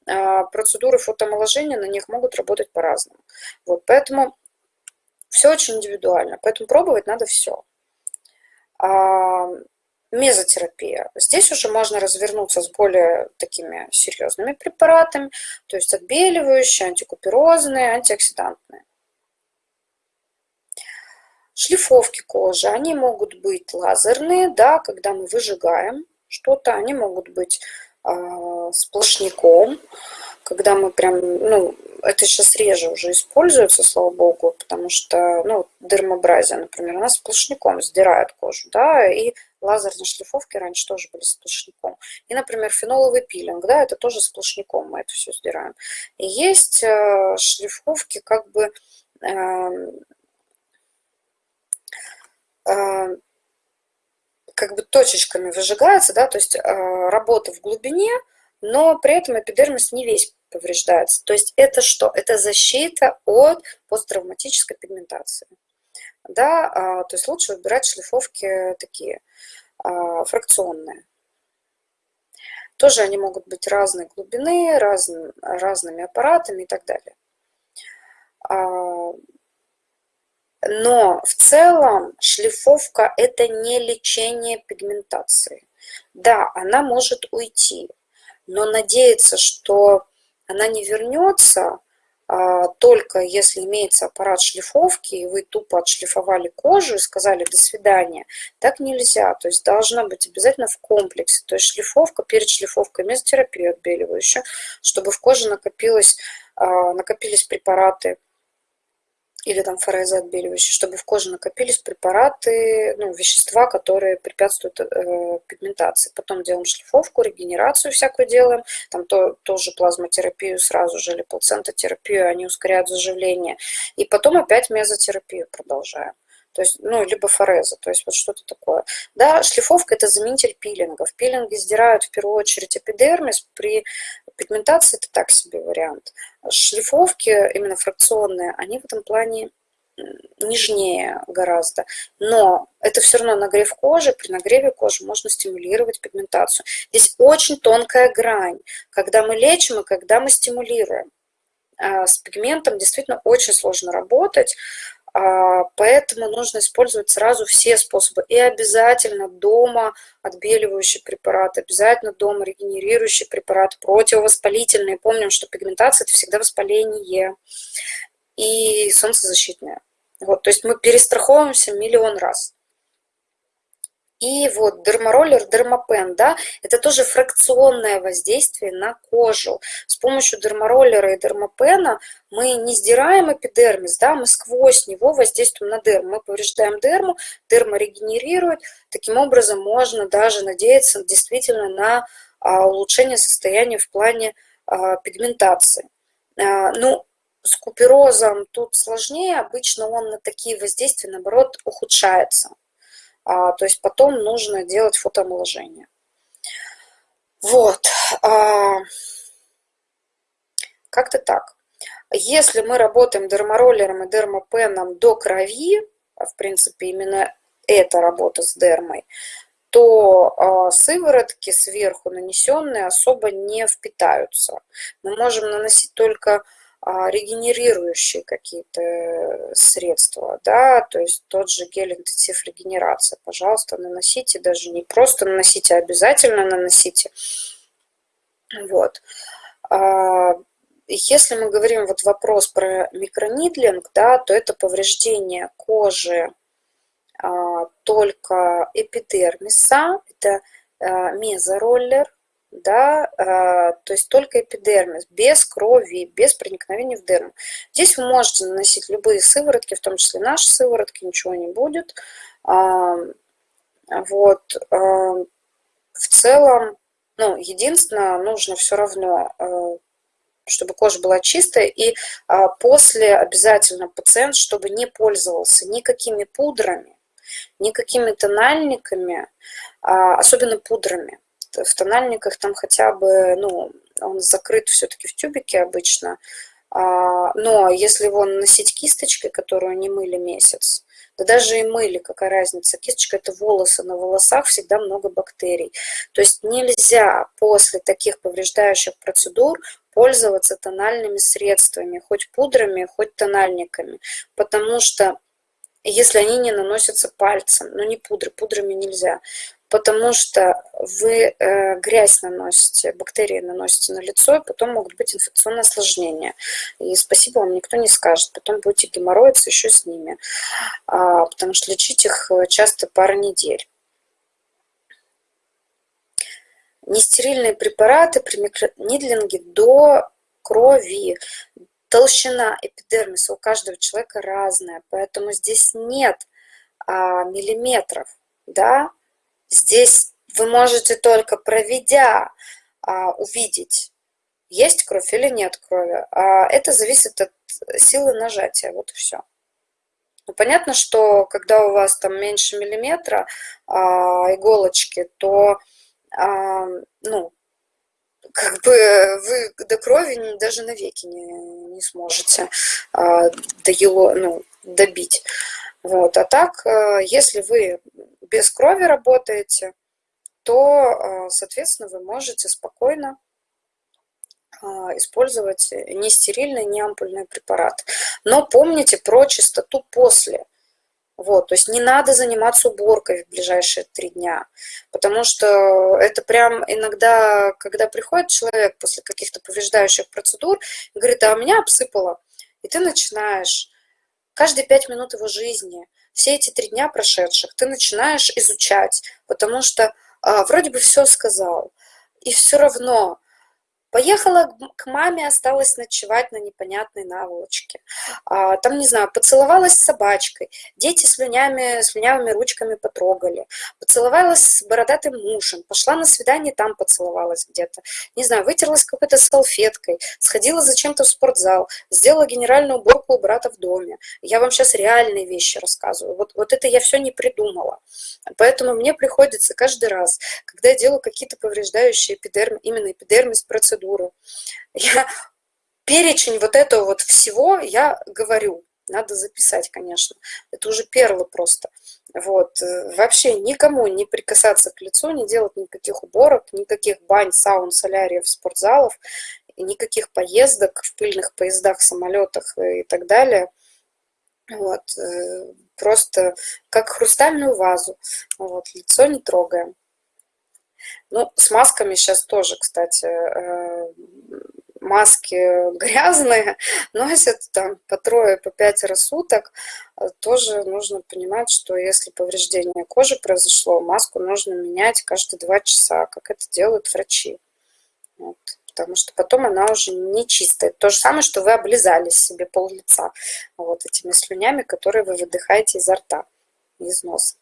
а, процедуры фотоомоложения на них могут работать по-разному. Вот, поэтому все очень индивидуально, поэтому пробовать надо все. Мезотерапия. Здесь уже можно развернуться с более такими серьезными препаратами, то есть отбеливающие, антикуперозные, антиоксидантные. Шлифовки кожи, они могут быть лазерные, да, когда мы выжигаем что-то, они могут быть э, сплошняком, когда мы прям, ну, это сейчас реже уже используется, слава богу, потому что, ну, дермобразия, например, она сплошняком сдирает кожу, да, и лазерные шлифовки раньше тоже были сплошняком. И, например, феноловый пилинг, да, это тоже сплошняком мы это все сдираем. И есть э, шлифовки как бы э, э, как бы точечками выжигаются, да, то есть э, работа в глубине, но при этом эпидермис не весь повреждается. То есть это что? Это защита от посттравматической пигментации. Да, а, то есть лучше выбирать шлифовки такие а, фракционные. Тоже они могут быть разной глубины, раз, разными аппаратами и так далее. А, но в целом шлифовка – это не лечение пигментации. Да, она может уйти, но надеяться, что она не вернется, только если имеется аппарат шлифовки, и вы тупо отшлифовали кожу и сказали «до свидания», так нельзя. То есть должна быть обязательно в комплексе. То есть шлифовка, перед шлифовкой мезотерапия отбеливающая, чтобы в коже накопилось, а, накопились препараты или там форезы отбеливающие, чтобы в коже накопились препараты, ну, вещества, которые препятствуют э, пигментации. Потом делаем шлифовку, регенерацию всякую делаем, там то, тоже плазмотерапию сразу же, или плацентотерапию, они ускоряют заживление. И потом опять мезотерапию продолжаем то есть, ну, либо фореза, то есть вот что-то такое. Да, шлифовка – это заменитель пилинга. В пилинге сдирают в первую очередь эпидермис, при пигментации это так себе вариант. Шлифовки, именно фракционные, они в этом плане нежнее гораздо. Но это все равно нагрев кожи. При нагреве кожи можно стимулировать пигментацию. Здесь очень тонкая грань, когда мы лечим и когда мы стимулируем. А с пигментом действительно очень сложно работать. А, поэтому нужно использовать сразу все способы. И обязательно дома отбеливающий препарат, обязательно дома регенерирующий препарат, противовоспалительный. Помним, что пигментация – это всегда воспаление. И солнцезащитное. Вот, то есть мы перестраховываемся миллион раз. И вот дермороллер, дермопен, да, это тоже фракционное воздействие на кожу. С помощью дермороллера и дермопена мы не сдираем эпидермис, да, мы сквозь него воздействуем на дерму. Мы повреждаем дерму, дерма регенерирует. Таким образом можно даже надеяться действительно на а, улучшение состояния в плане а, пигментации. А, ну, с куперозом тут сложнее, обычно он на такие воздействия, наоборот, ухудшается. А, то есть потом нужно делать фотоомоложение. Вот. А, как-то так. Если мы работаем дермороллером и дермопеном до крови, а в принципе именно эта работа с дермой, то сыворотки сверху нанесенные особо не впитаются. Мы можем наносить только регенерирующие какие-то э, средства, да, то есть тот же гель интенсив регенерация, пожалуйста, наносите, даже не просто наносите, а обязательно наносите. Вот. А, если мы говорим вот вопрос про микронидлинг, да, то это повреждение кожи а, только эпидермиса, это мезороллер, да, а, то есть только эпидермис, без крови, без проникновения в дерму. Здесь вы можете наносить любые сыворотки, в том числе наши сыворотки, ничего не будет. А, вот, а, в целом, ну, единственное, нужно все равно, чтобы кожа была чистая, и после обязательно пациент, чтобы не пользовался никакими пудрами, никакими тональниками, особенно пудрами в тональниках там хотя бы, ну, он закрыт все-таки в тюбике обычно, а, но если его носить кисточкой, которую не мыли месяц, да даже и мыли, какая разница, кисточка это волосы, на волосах всегда много бактерий. То есть нельзя после таких повреждающих процедур пользоваться тональными средствами, хоть пудрами, хоть тональниками, потому что если они не наносятся пальцем, но не пудры, пудрами нельзя, потому что вы э, грязь наносите, бактерии наносите на лицо, и потом могут быть инфекционные осложнения. И спасибо вам никто не скажет, потом будете геморроиться еще с ними, а, потому что лечить их э, часто пара недель. Нестерильные препараты при микронидлинге до крови. Толщина эпидермиса у каждого человека разная, поэтому здесь нет а, миллиметров, да, Здесь вы можете только проведя а, увидеть, есть кровь или нет крови. А это зависит от силы нажатия, вот и все. Ну, понятно, что когда у вас там меньше миллиметра а, иголочки, то а, ну, как бы вы до крови даже навеки не, не сможете а, до его, ну, добить. Вот. А так, а, если вы без крови работаете, то, а, соответственно, вы можете спокойно а, использовать не стерильный, не ампульный препарат. Но помните про чистоту после. Вот, то есть не надо заниматься уборкой в ближайшие три дня, потому что это прям иногда, когда приходит человек после каких-то повреждающих процедур, говорит, а меня обсыпало, и ты начинаешь каждые пять минут его жизни все эти три дня прошедших ты начинаешь изучать, потому что а, вроде бы все сказал, и все равно Поехала к маме, осталась ночевать на непонятной наволочке. А, там, не знаю, поцеловалась с собачкой. Дети слюнями, слюнявыми ручками потрогали. Поцеловалась с бородатым мужем. Пошла на свидание, там поцеловалась где-то. Не знаю, вытерлась какой-то салфеткой. Сходила зачем-то в спортзал. Сделала генеральную уборку у брата в доме. Я вам сейчас реальные вещи рассказываю. Вот, вот это я все не придумала. Поэтому мне приходится каждый раз, когда я делаю какие-то повреждающие эпидерм, именно эпидермис процедуры, процедуру. Я перечень вот этого вот всего я говорю. Надо записать, конечно. Это уже перлы просто. Вот. Вообще никому не прикасаться к лицу, не делать никаких уборок, никаких бань, саун, соляриев, спортзалов, никаких поездок в пыльных поездах, самолетах и так далее. Вот. Просто как хрустальную вазу. Вот. Лицо не трогаем. Ну, с масками сейчас тоже, кстати, э, маски [laughs] грязные, [laughs] носят там по трое, по пятеро суток. Тоже нужно понимать, что если повреждение кожи произошло, маску нужно менять каждые два часа, как это делают врачи. Вот. Потому что потом она уже не чистая. То же самое, что вы облизали себе пол лица вот этими слюнями, которые вы выдыхаете изо рта, из носа.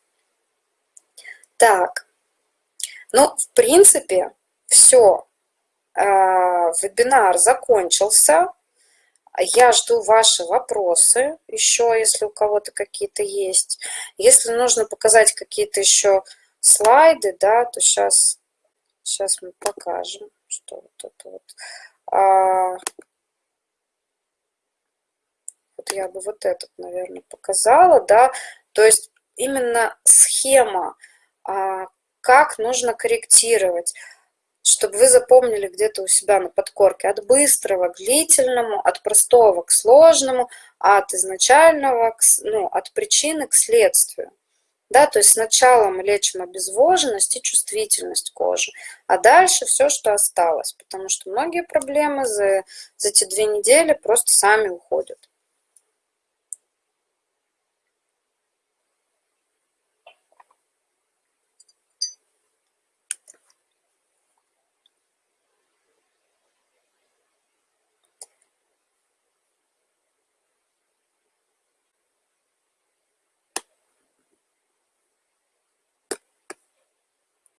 Так, ну, в принципе, все. А, вебинар закончился. Я жду ваши вопросы еще, если у кого-то какие-то есть. Если нужно показать какие-то еще слайды, да, то сейчас, сейчас мы покажем, что вот это вот. А, вот я бы вот этот, наверное, показала, да. То есть именно схема, а, как нужно корректировать, чтобы вы запомнили где-то у себя на подкорке от быстрого к длительному, от простого к сложному, от изначального, к, ну, от причины к следствию. Да, то есть сначала мы лечим обезвоженность и чувствительность кожи, а дальше все, что осталось, потому что многие проблемы за, за эти две недели просто сами уходят.